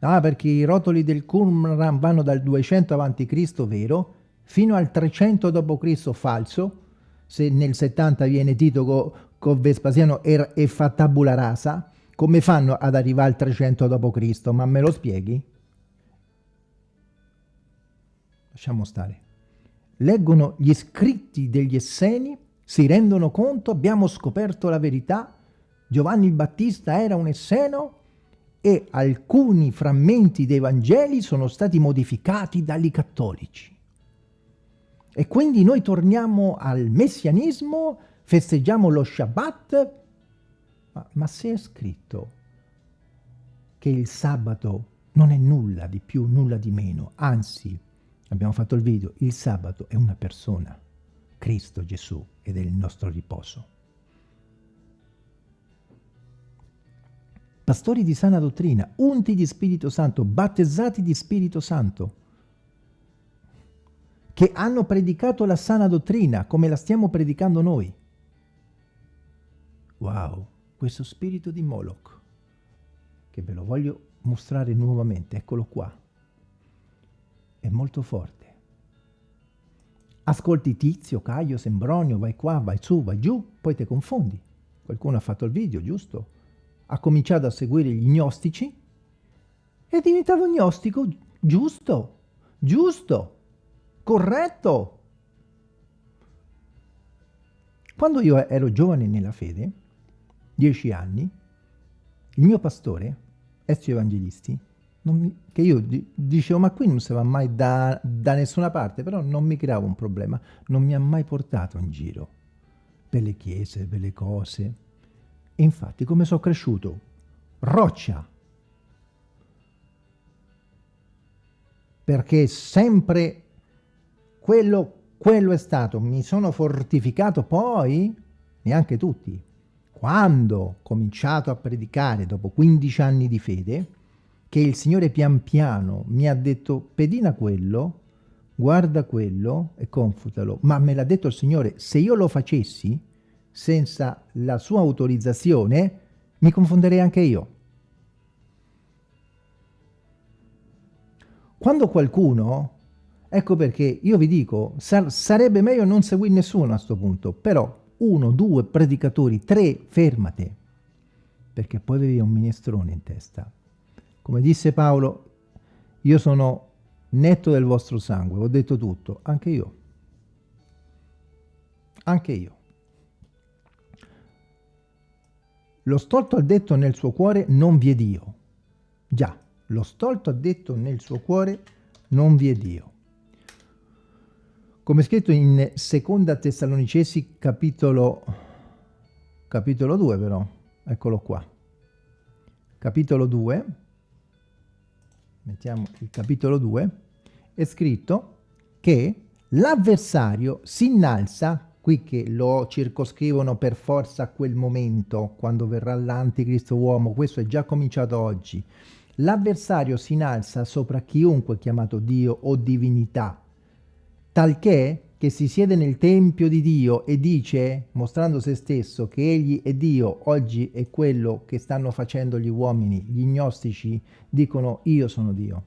Ah, perché i rotoli del Qumran vanno dal 200 a.C., vero, fino al 300 d.C., falso. Se nel 70 viene Tito con co Vespasiano e, e fa tabula rasa, come fanno ad arrivare al 300 d.C.? Ma me lo spieghi? Lasciamo stare. Leggono gli scritti degli Esseni si rendono conto, abbiamo scoperto la verità, Giovanni il Battista era un esseno e alcuni frammenti dei Vangeli sono stati modificati dagli cattolici. E quindi noi torniamo al messianismo, festeggiamo lo Shabbat, ma, ma se è scritto che il sabato non è nulla di più, nulla di meno, anzi, abbiamo fatto il video, il sabato è una persona. Cristo Gesù ed è il nostro riposo. Pastori di sana dottrina, unti di Spirito Santo, battezzati di Spirito Santo, che hanno predicato la sana dottrina come la stiamo predicando noi. Wow, questo spirito di Moloch, che ve lo voglio mostrare nuovamente, eccolo qua, è molto forte. Ascolti Tizio, Caio, Sembronio, vai qua, vai su, vai giù, poi ti confondi. Qualcuno ha fatto il video, giusto? Ha cominciato a seguire gli gnostici, è diventato gnostico, giusto, giusto, corretto. Quando io ero giovane nella fede, dieci anni, il mio pastore, Ezio Evangelisti, mi, che io di, dicevo ma qui non si va mai da, da nessuna parte, però non mi creavo un problema, non mi ha mai portato in giro per le chiese, per le cose. E infatti come sono cresciuto? Roccia! Perché sempre quello, quello è stato, mi sono fortificato poi, neanche tutti, quando ho cominciato a predicare dopo 15 anni di fede, che il Signore pian piano mi ha detto pedina quello, guarda quello e confutalo. Ma me l'ha detto il Signore, se io lo facessi senza la sua autorizzazione, mi confonderei anche io. Quando qualcuno, ecco perché io vi dico, sar sarebbe meglio non seguire nessuno a questo punto, però uno, due predicatori, tre, fermate, perché poi avevi un minestrone in testa. Come disse Paolo, io sono netto del vostro sangue, ho detto tutto, anche io. Anche io. Lo stolto ha detto nel suo cuore non vi è Dio. Già, lo stolto ha detto nel suo cuore non vi è Dio. Come scritto in seconda Tessalonicesi capitolo, capitolo 2 però, eccolo qua. Capitolo 2, mettiamo il capitolo 2, è scritto che l'avversario si innalza, qui che lo circoscrivono per forza a quel momento, quando verrà l'anticristo uomo, questo è già cominciato oggi, l'avversario si innalza sopra chiunque chiamato Dio o divinità, talché che si siede nel Tempio di Dio e dice, mostrando se stesso, che egli è Dio, oggi è quello che stanno facendo gli uomini, gli gnostici dicono io sono Dio.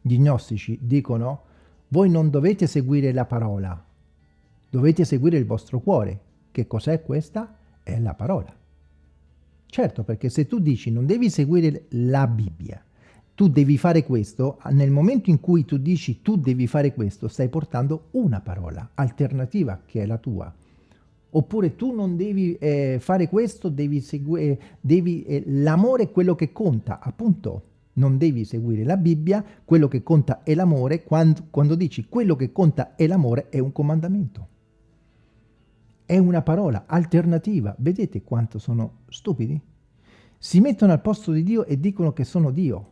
Gli gnostici dicono voi non dovete seguire la parola, dovete seguire il vostro cuore. Che cos'è questa? È la parola. Certo, perché se tu dici non devi seguire la Bibbia, tu devi fare questo, nel momento in cui tu dici tu devi fare questo, stai portando una parola alternativa che è la tua. Oppure tu non devi eh, fare questo, devi seguire, devi, eh, l'amore è quello che conta, appunto. Non devi seguire la Bibbia, quello che conta è l'amore, quando, quando dici quello che conta è l'amore è un comandamento. È una parola alternativa. Vedete quanto sono stupidi? Si mettono al posto di Dio e dicono che sono Dio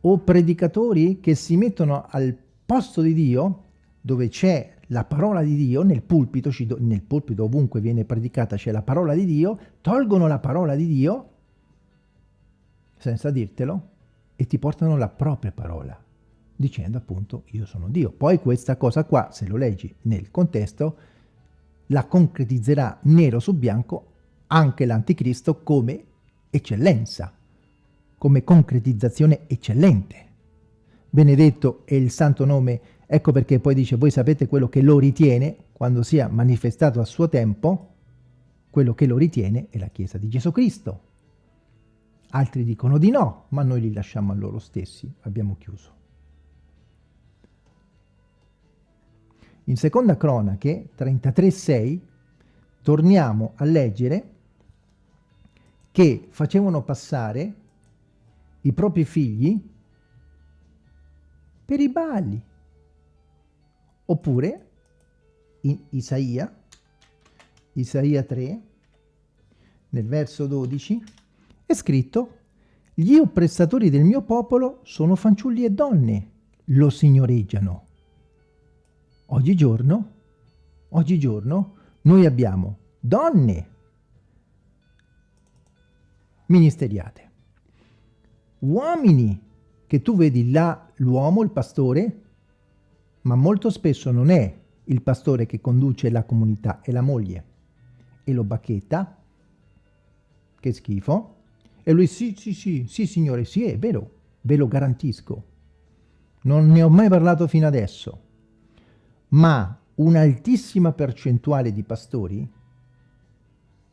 o predicatori che si mettono al posto di Dio, dove c'è la parola di Dio, nel pulpito, nel pulpito ovunque viene predicata c'è la parola di Dio, tolgono la parola di Dio, senza dirtelo, e ti portano la propria parola, dicendo appunto io sono Dio. Poi questa cosa qua, se lo leggi nel contesto, la concretizzerà nero su bianco anche l'anticristo come eccellenza come concretizzazione eccellente. Benedetto è il santo nome, ecco perché poi dice, voi sapete quello che lo ritiene, quando sia manifestato a suo tempo, quello che lo ritiene è la Chiesa di Gesù Cristo. Altri dicono di no, ma noi li lasciamo a loro stessi, abbiamo chiuso. In seconda cronache 33.6 torniamo a leggere che facevano passare i propri figli per i balli. Oppure in Isaia, Isaia 3, nel verso 12, è scritto gli oppressatori del mio popolo sono fanciulli e donne, lo signoreggiano. Oggigiorno, oggigiorno, noi abbiamo donne ministeriate uomini che tu vedi là l'uomo, il pastore, ma molto spesso non è il pastore che conduce la comunità, è la moglie. E lo bacchetta, che schifo, e lui sì, sì, sì, sì signore, sì, è vero, ve lo garantisco. Non ne ho mai parlato fino adesso, ma un'altissima percentuale di pastori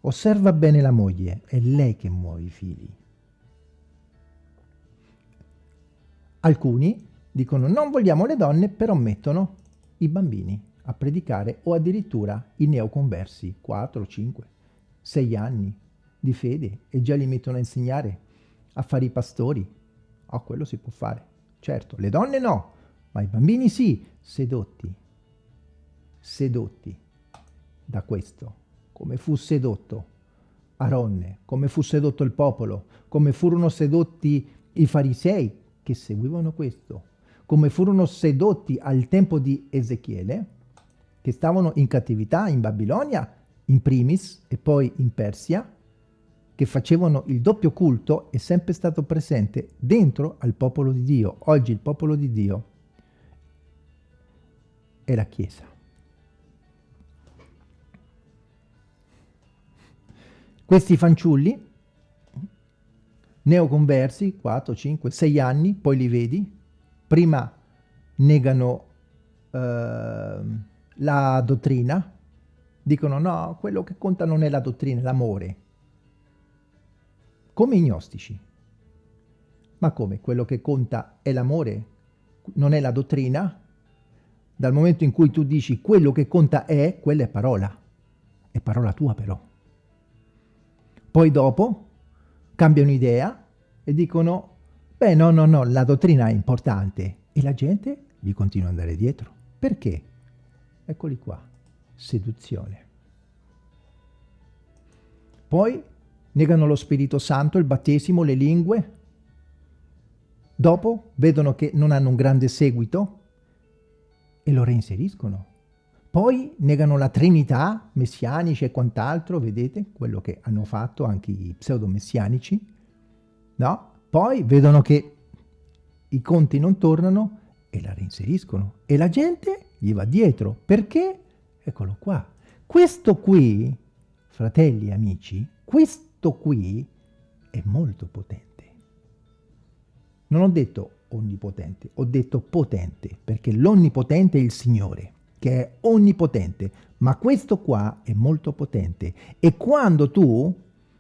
osserva bene la moglie, è lei che muove i figli. Alcuni dicono non vogliamo le donne, però mettono i bambini a predicare o addirittura i neoconversi, 4, 5, 6 anni di fede e già li mettono a insegnare, a fare i pastori. Oh, quello si può fare. Certo, le donne no, ma i bambini sì, sedotti, sedotti da questo, come fu sedotto Aronne, come fu sedotto il popolo, come furono sedotti i farisei che seguivano questo, come furono sedotti al tempo di Ezechiele, che stavano in cattività in Babilonia, in primis, e poi in Persia, che facevano il doppio culto, è sempre stato presente dentro al popolo di Dio. Oggi il popolo di Dio è la Chiesa. Questi fanciulli, neoconversi, 4, 5, 6 anni, poi li vedi, prima negano eh, la dottrina, dicono no, quello che conta non è la dottrina, è l'amore. Come i gnostici. Ma come? Quello che conta è l'amore, non è la dottrina? Dal momento in cui tu dici quello che conta è, quella è parola. È parola tua però. Poi dopo cambiano idea e dicono, beh no, no, no, la dottrina è importante. E la gente gli continua ad andare dietro. Perché? Eccoli qua, seduzione. Poi negano lo Spirito Santo, il battesimo, le lingue. Dopo vedono che non hanno un grande seguito e lo reinseriscono. Poi negano la Trinità, messianici e quant'altro, vedete quello che hanno fatto anche i pseudo-messianici, no? Poi vedono che i conti non tornano e la reinseriscono e la gente gli va dietro. Perché? Eccolo qua. Questo qui, fratelli e amici, questo qui è molto potente. Non ho detto onnipotente, ho detto potente, perché l'onnipotente è il Signore che è onnipotente, ma questo qua è molto potente. E quando tu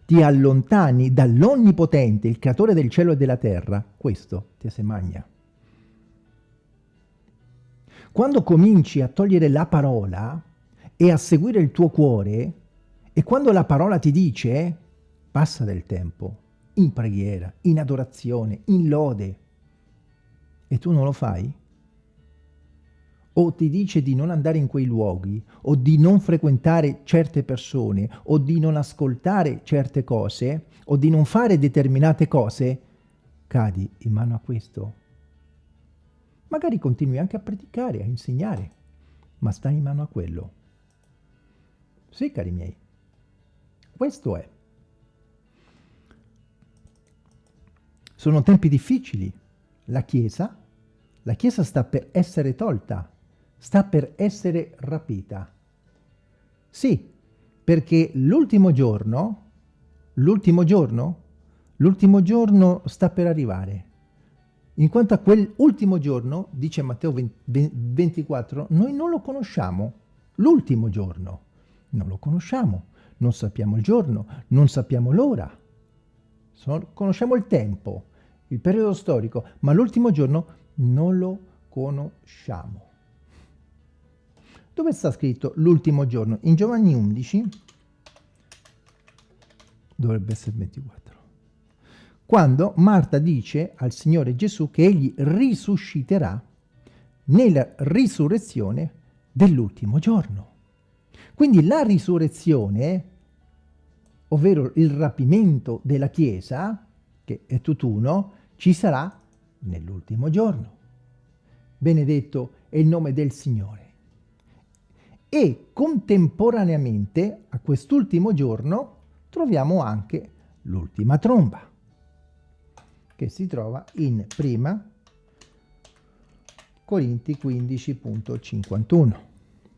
ti allontani dall'onnipotente, il creatore del cielo e della terra, questo ti se magna. Quando cominci a togliere la parola e a seguire il tuo cuore, e quando la parola ti dice, passa del tempo, in preghiera, in adorazione, in lode, e tu non lo fai, o ti dice di non andare in quei luoghi, o di non frequentare certe persone, o di non ascoltare certe cose, o di non fare determinate cose, cadi in mano a questo. Magari continui anche a predicare, a insegnare, ma stai in mano a quello. Sì, cari miei, questo è. Sono tempi difficili. La Chiesa, la Chiesa sta per essere tolta sta per essere rapita. Sì, perché l'ultimo giorno, l'ultimo giorno, l'ultimo giorno sta per arrivare. In quanto a quell'ultimo giorno, dice Matteo 24, noi non lo conosciamo, l'ultimo giorno, non lo conosciamo, non sappiamo il giorno, non sappiamo l'ora, conosciamo il tempo, il periodo storico, ma l'ultimo giorno non lo conosciamo. Dove sta scritto l'ultimo giorno? In Giovanni 11, dovrebbe essere 24, quando Marta dice al Signore Gesù che egli risusciterà nella risurrezione dell'ultimo giorno. Quindi la risurrezione, ovvero il rapimento della Chiesa, che è tutt'uno, ci sarà nell'ultimo giorno. Benedetto è il nome del Signore e contemporaneamente a quest'ultimo giorno troviamo anche l'ultima tromba che si trova in prima Corinti 15.51.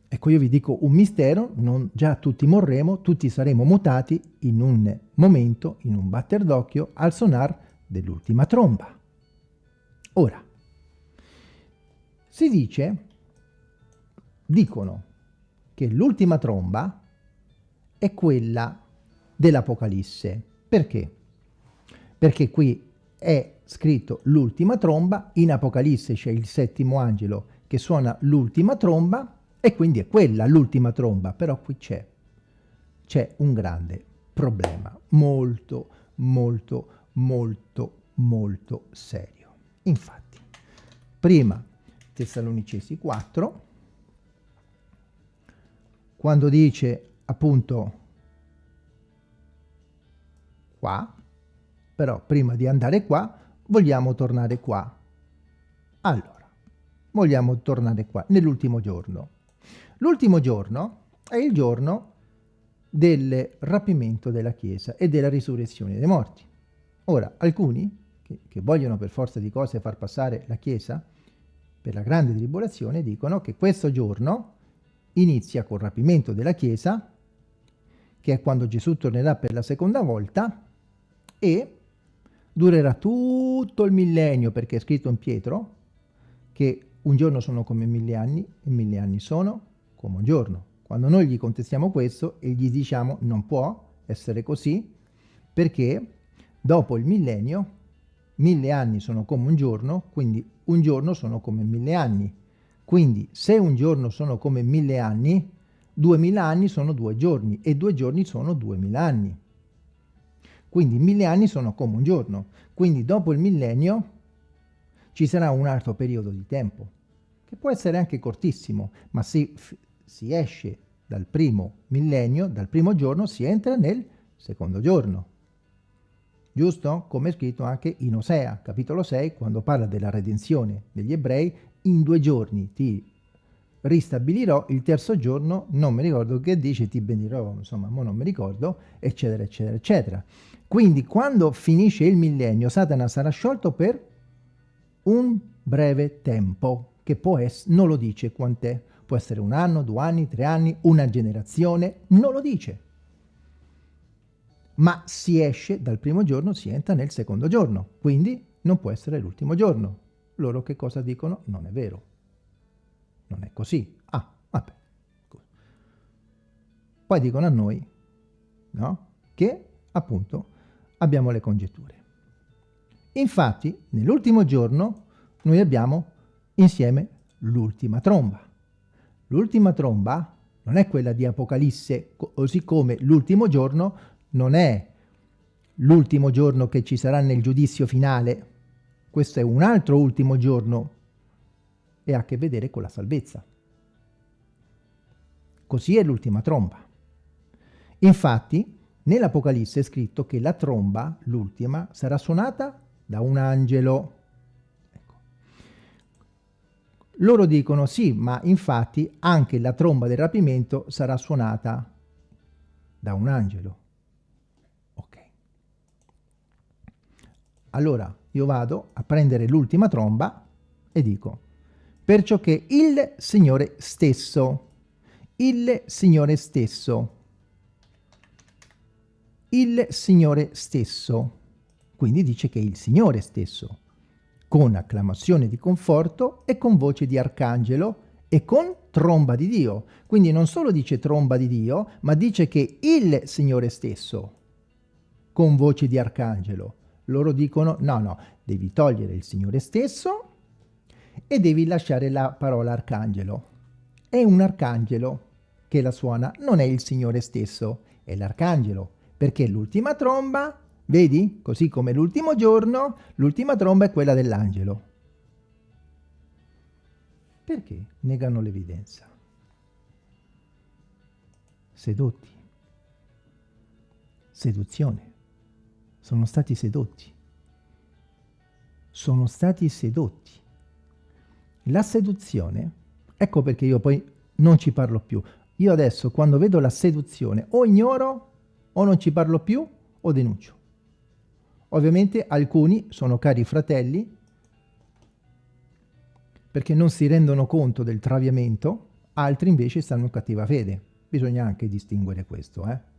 Ecco io vi dico un mistero, non già tutti morremo, tutti saremo mutati in un momento, in un batter d'occhio, al sonar dell'ultima tromba. Ora, si dice, dicono che l'ultima tromba è quella dell'Apocalisse. Perché? Perché qui è scritto l'ultima tromba, in Apocalisse c'è il settimo angelo che suona l'ultima tromba E quindi è quella l'ultima tromba, però qui c'è, c'è un grande problema, molto, molto, molto, molto serio. Infatti, prima Tessalonicesi 4, quando dice appunto qua, però prima di andare qua vogliamo tornare qua. Allora, vogliamo tornare qua, nell'ultimo giorno. L'ultimo giorno è il giorno del rapimento della Chiesa e della risurrezione dei morti. Ora, alcuni che, che vogliono per forza di cose far passare la Chiesa per la grande tribolazione dicono che questo giorno inizia col rapimento della Chiesa, che è quando Gesù tornerà per la seconda volta, e durerà tutto il millennio, perché è scritto in Pietro, che un giorno sono come mille anni e mille anni sono come un giorno. Quando noi gli contestiamo questo e gli diciamo non può essere così, perché dopo il millennio mille anni sono come un giorno, quindi un giorno sono come mille anni. Quindi se un giorno sono come mille anni, duemila anni sono due giorni e due giorni sono duemila anni. Quindi mille anni sono come un giorno. Quindi dopo il millennio ci sarà un altro periodo di tempo, che può essere anche cortissimo, ma si, si esce dal primo millennio, dal primo giorno, si entra nel secondo giorno. Giusto? Come è scritto anche in Osea, capitolo 6, quando parla della redenzione degli ebrei, in due giorni ti ristabilirò, il terzo giorno non mi ricordo che dice, ti bendirò, insomma, non mi ricordo, eccetera, eccetera, eccetera. Quindi quando finisce il millennio Satana sarà sciolto per un breve tempo, che può essere, non lo dice quant'è, può essere un anno, due anni, tre anni, una generazione, non lo dice. Ma si esce dal primo giorno, si entra nel secondo giorno, quindi non può essere l'ultimo giorno. Loro che cosa dicono? Non è vero. Non è così. Ah, vabbè. Poi dicono a noi, no? Che appunto abbiamo le congetture. Infatti, nell'ultimo giorno, noi abbiamo insieme l'ultima tromba. L'ultima tromba non è quella di Apocalisse, così come l'ultimo giorno non è l'ultimo giorno che ci sarà nel giudizio finale. Questo è un altro ultimo giorno e ha a che vedere con la salvezza. Così è l'ultima tromba. Infatti, Nell'Apocalisse è scritto che la tromba, l'ultima, sarà suonata da un angelo. Ecco. Loro dicono sì, ma infatti anche la tromba del rapimento sarà suonata da un angelo. Ok. Allora io vado a prendere l'ultima tromba e dico, perciò che il Signore stesso, il Signore stesso, il Signore stesso. Quindi dice che il Signore stesso, con acclamazione di conforto e con voce di arcangelo e con tromba di Dio. Quindi non solo dice tromba di Dio, ma dice che il Signore stesso, con voce di arcangelo. Loro dicono no, no, devi togliere il Signore stesso e devi lasciare la parola arcangelo. È un arcangelo che la suona, non è il Signore stesso, è l'arcangelo perché l'ultima tromba, vedi, così come l'ultimo giorno, l'ultima tromba è quella dell'angelo. Perché negano l'evidenza? Sedotti. Seduzione. Sono stati sedotti. Sono stati sedotti. La seduzione, ecco perché io poi non ci parlo più. Io adesso quando vedo la seduzione o ignoro o non ci parlo più o denuncio. Ovviamente alcuni sono cari fratelli perché non si rendono conto del traviamento, altri invece stanno in cattiva fede. Bisogna anche distinguere questo. Eh?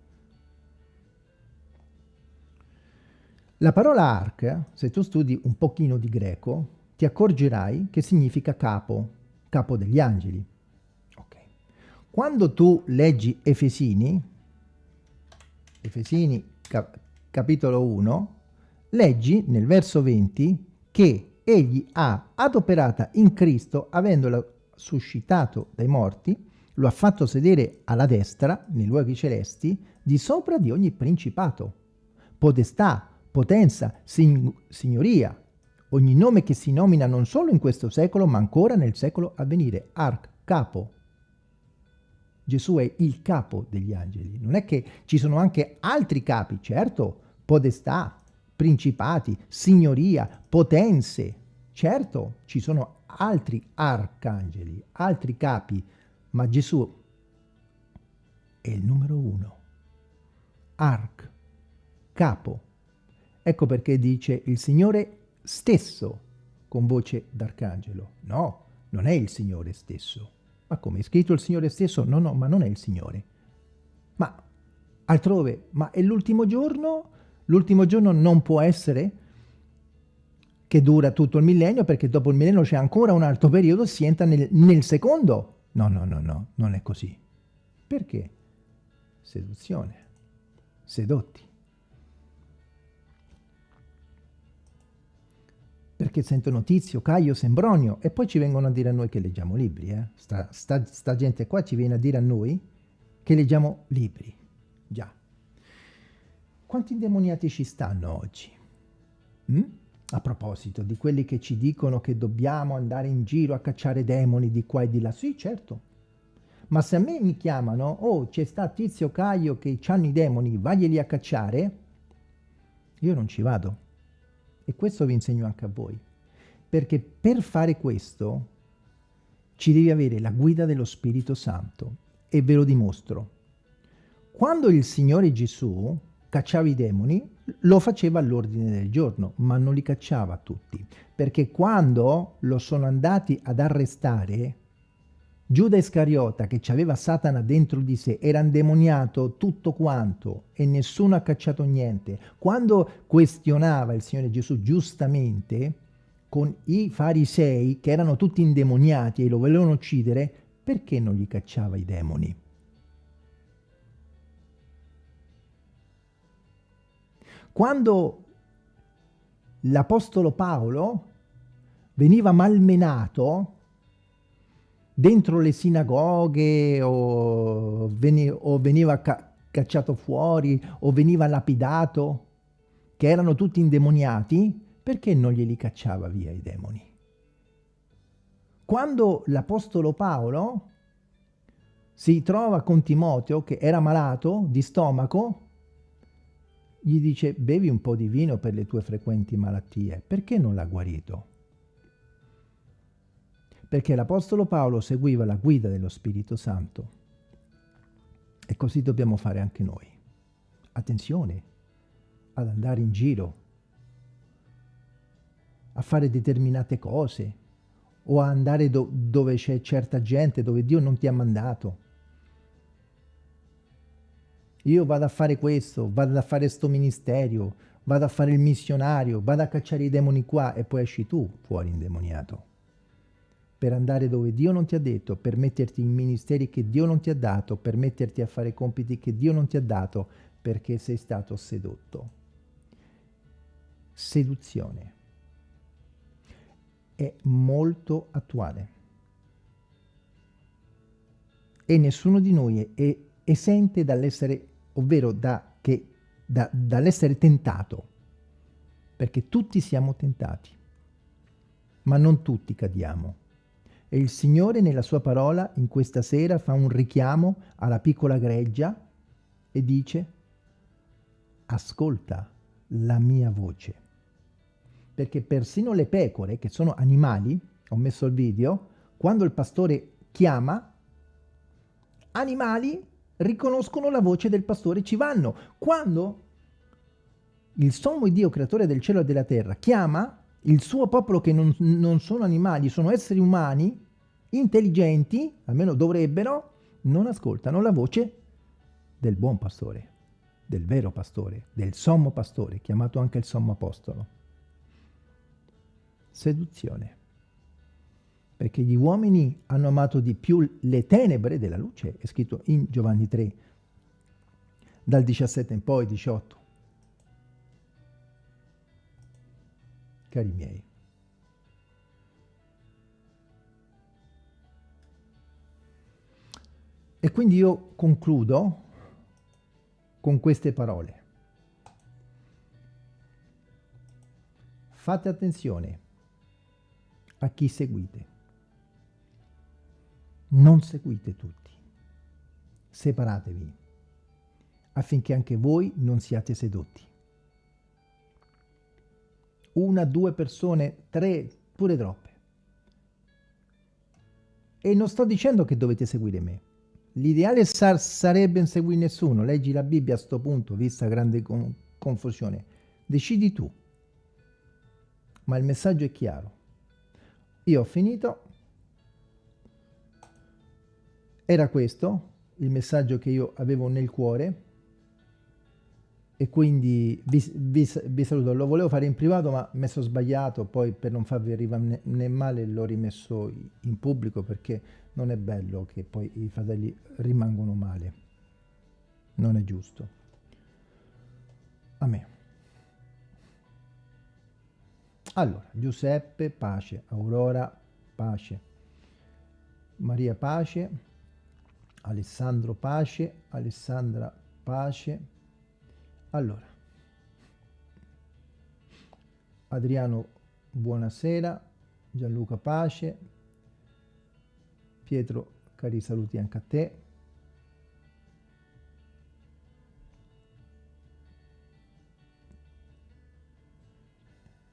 La parola arc, se tu studi un pochino di greco, ti accorgerai che significa capo, capo degli angeli. Okay. Quando tu leggi Efesini, Efesini cap capitolo 1, leggi nel verso 20 che egli ha adoperata in Cristo, avendola suscitato dai morti, lo ha fatto sedere alla destra, nei luoghi celesti, di sopra di ogni principato, potestà, potenza, sign signoria, ogni nome che si nomina non solo in questo secolo, ma ancora nel secolo a venire, arc, capo. Gesù è il capo degli angeli. Non è che ci sono anche altri capi, certo, potestà, principati, signoria, potenze. Certo, ci sono altri arcangeli, altri capi, ma Gesù è il numero uno. Arc, capo. Ecco perché dice il Signore stesso con voce d'arcangelo. No, non è il Signore stesso. Ma come è scritto il Signore stesso? No, no, ma non è il Signore. Ma altrove, ma è l'ultimo giorno? L'ultimo giorno non può essere che dura tutto il millennio perché dopo il millennio c'è ancora un altro periodo, si entra nel, nel secondo. No, no, no, no, non è così. Perché? Seduzione. Sedotti. Perché sentono Tizio, Caio, Sembronio e poi ci vengono a dire a noi che leggiamo libri. Eh? Sta, sta, sta gente qua ci viene a dire a noi che leggiamo libri. Già. Quanti indemoniati ci stanno oggi? Mm? A proposito di quelli che ci dicono che dobbiamo andare in giro a cacciare demoni di qua e di là. Sì, certo. Ma se a me mi chiamano, oh, c'è sta Tizio Caio che hanno i demoni, vaglieli a cacciare, io non ci vado e questo vi insegno anche a voi. Perché per fare questo ci devi avere la guida dello Spirito Santo. E ve lo dimostro. Quando il Signore Gesù cacciava i demoni, lo faceva all'ordine del giorno, ma non li cacciava tutti. Perché quando lo sono andati ad arrestare, Giuda Iscariota, che aveva Satana dentro di sé, era indemoniato tutto quanto e nessuno ha cacciato niente. Quando questionava il Signore Gesù giustamente con i farisei, che erano tutti indemoniati e lo volevano uccidere, perché non gli cacciava i demoni? Quando l'Apostolo Paolo veniva malmenato, dentro le sinagoghe o, veni o veniva ca cacciato fuori o veniva lapidato, che erano tutti indemoniati, perché non glieli cacciava via i demoni? Quando l'Apostolo Paolo si trova con Timoteo, che era malato di stomaco, gli dice bevi un po' di vino per le tue frequenti malattie, perché non l'ha guarito? Perché l'Apostolo Paolo seguiva la guida dello Spirito Santo. E così dobbiamo fare anche noi. Attenzione ad andare in giro, a fare determinate cose, o a andare do dove c'è certa gente, dove Dio non ti ha mandato. Io vado a fare questo, vado a fare sto ministero, vado a fare il missionario, vado a cacciare i demoni qua e poi esci tu fuori indemoniato per andare dove Dio non ti ha detto, per metterti in ministeri che Dio non ti ha dato, per metterti a fare compiti che Dio non ti ha dato, perché sei stato sedotto. Seduzione. È molto attuale. E nessuno di noi è esente dall'essere, ovvero da, da, dall'essere tentato, perché tutti siamo tentati, ma non tutti cadiamo. E il Signore nella sua parola in questa sera fa un richiamo alla piccola greggia e dice ascolta la mia voce. Perché persino le pecore, che sono animali, ho messo il video, quando il pastore chiama, animali riconoscono la voce del pastore ci vanno. Quando il sommo Dio, creatore del cielo e della terra, chiama, il suo popolo che non, non sono animali, sono esseri umani, intelligenti, almeno dovrebbero, non ascoltano la voce del buon pastore, del vero pastore, del sommo pastore, chiamato anche il sommo apostolo. Seduzione. Perché gli uomini hanno amato di più le tenebre della luce, è scritto in Giovanni 3, dal 17 in poi, 18. Cari miei. E quindi io concludo con queste parole. Fate attenzione a chi seguite. Non seguite tutti. Separatevi affinché anche voi non siate sedotti. Una, due persone, tre, pure troppe. E non sto dicendo che dovete seguire me. L'ideale sar sarebbe non seguire nessuno. Leggi la Bibbia a sto punto, vista grande con confusione. Decidi tu. Ma il messaggio è chiaro. Io ho finito. Era questo il messaggio che io avevo nel cuore e quindi vi, vi, vi, saluto. Lo volevo fare in privato ma mi sono sbagliato, poi per non farvi arrivare né, male l'ho rimesso in pubblico perché non è bello che poi i fratelli rimangono male. Non è giusto. A me. Allora, Giuseppe, pace. Aurora, pace. Maria, pace. Alessandro, pace. Alessandra, pace. Allora, Adriano, buonasera. Gianluca, pace. Pietro, cari saluti anche a te.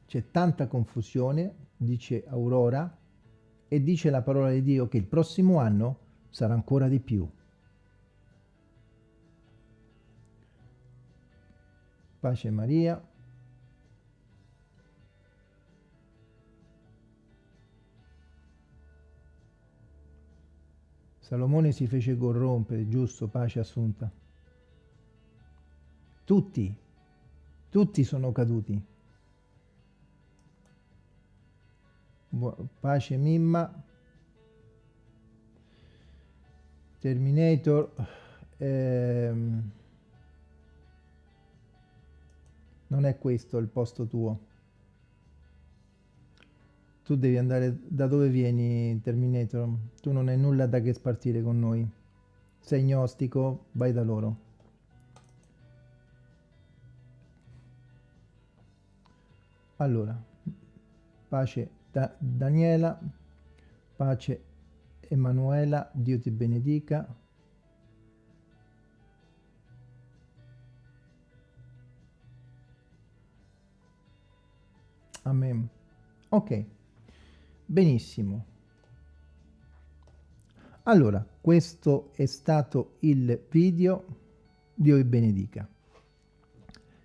C'è tanta confusione, dice Aurora, e dice la parola di Dio che il prossimo anno sarà ancora di più. Pace Maria. Salomone si fece corrompere, giusto, pace assunta. Tutti, tutti sono caduti. Pace Mimma. Terminator. Ehm, non è questo il posto tuo. Tu devi andare da dove vieni, Terminator. Tu non hai nulla da che spartire con noi. Sei gnostico, vai da loro. Allora, pace da Daniela, pace Emanuela, Dio ti benedica. Amen. Ok. Benissimo. Allora, questo è stato il video. Dio vi benedica.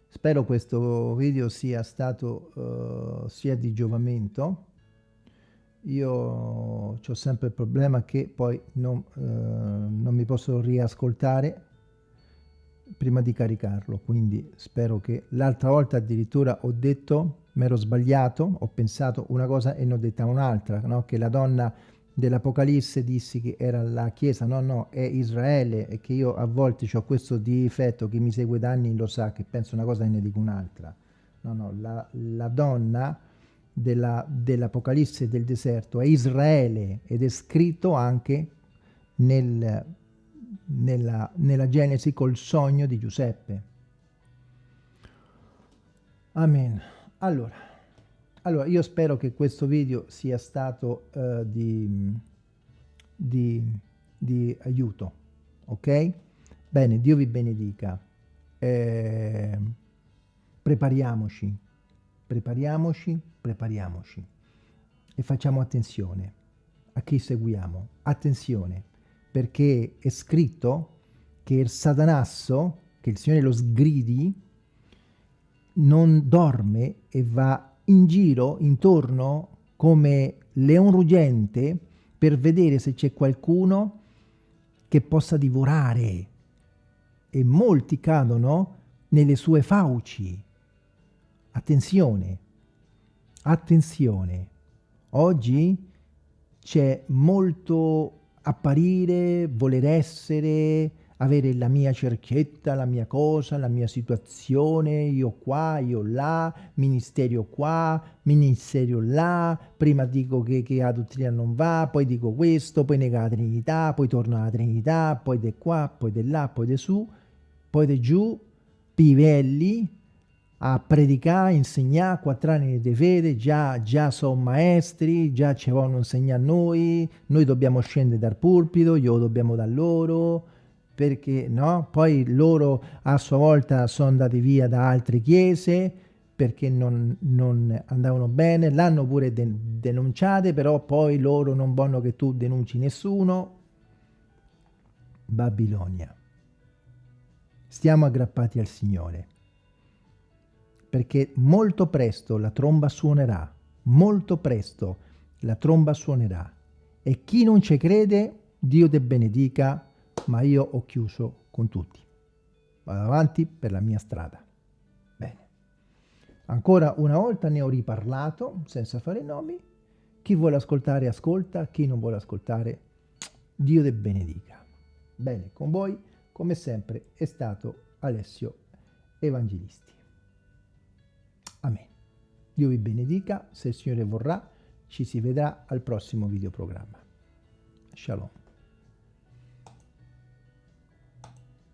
Spero questo video sia stato uh, sia di giovamento. Io ho sempre il problema che poi non, uh, non mi posso riascoltare prima di caricarlo, quindi spero che l'altra volta addirittura ho detto mi ero sbagliato, ho pensato una cosa e ne ho detta un'altra, no? che la donna dell'Apocalisse dissi che era la Chiesa, no, no, è Israele e che io a volte ho questo difetto, chi mi segue da anni lo sa, che penso una cosa e ne dico un'altra. No, no, la, la donna dell'Apocalisse dell del deserto è Israele ed è scritto anche nel, nella, nella Genesi col sogno di Giuseppe. Amen. Allora, allora, io spero che questo video sia stato uh, di, di, di, aiuto, ok? Bene, Dio vi benedica. Eh, prepariamoci, prepariamoci, prepariamoci e facciamo attenzione a chi seguiamo. Attenzione, perché è scritto che il satanasso, che il Signore lo sgridi, non dorme e va in giro intorno come leon ruggente per vedere se c'è qualcuno che possa divorare e molti cadono nelle sue fauci. Attenzione, attenzione, oggi c'è molto apparire, voler essere, avere la mia cerchietta, la mia cosa, la mia situazione, io qua, io là, ministero qua, ministero là, prima dico che, che la dottrina non va, poi dico questo, poi nega la Trinità, poi torno alla Trinità, poi di qua, poi di là, poi di su, poi di giù, pivelli, a predicare, insegnare, quattro anni di fede, già, già sono maestri, già ci vogliono insegnare noi, noi dobbiamo scendere dal pulpito, glielo dobbiamo da loro, perché no? Poi loro a sua volta sono andati via da altre chiese perché non, non andavano bene, l'hanno pure de denunciate, però poi loro non vogliono che tu denunci nessuno. Babilonia. Stiamo aggrappati al Signore perché molto presto la tromba suonerà, molto presto la tromba suonerà. E chi non ci crede, Dio te benedica, ma io ho chiuso con tutti. Vado avanti per la mia strada. Bene. Ancora una volta ne ho riparlato, senza fare nomi. Chi vuole ascoltare, ascolta. Chi non vuole ascoltare, Dio te benedica. Bene, con voi, come sempre, è stato Alessio Evangelisti. Amen. Dio vi benedica, se il Signore vorrà ci si vedrà al prossimo videoprogramma. Shalom.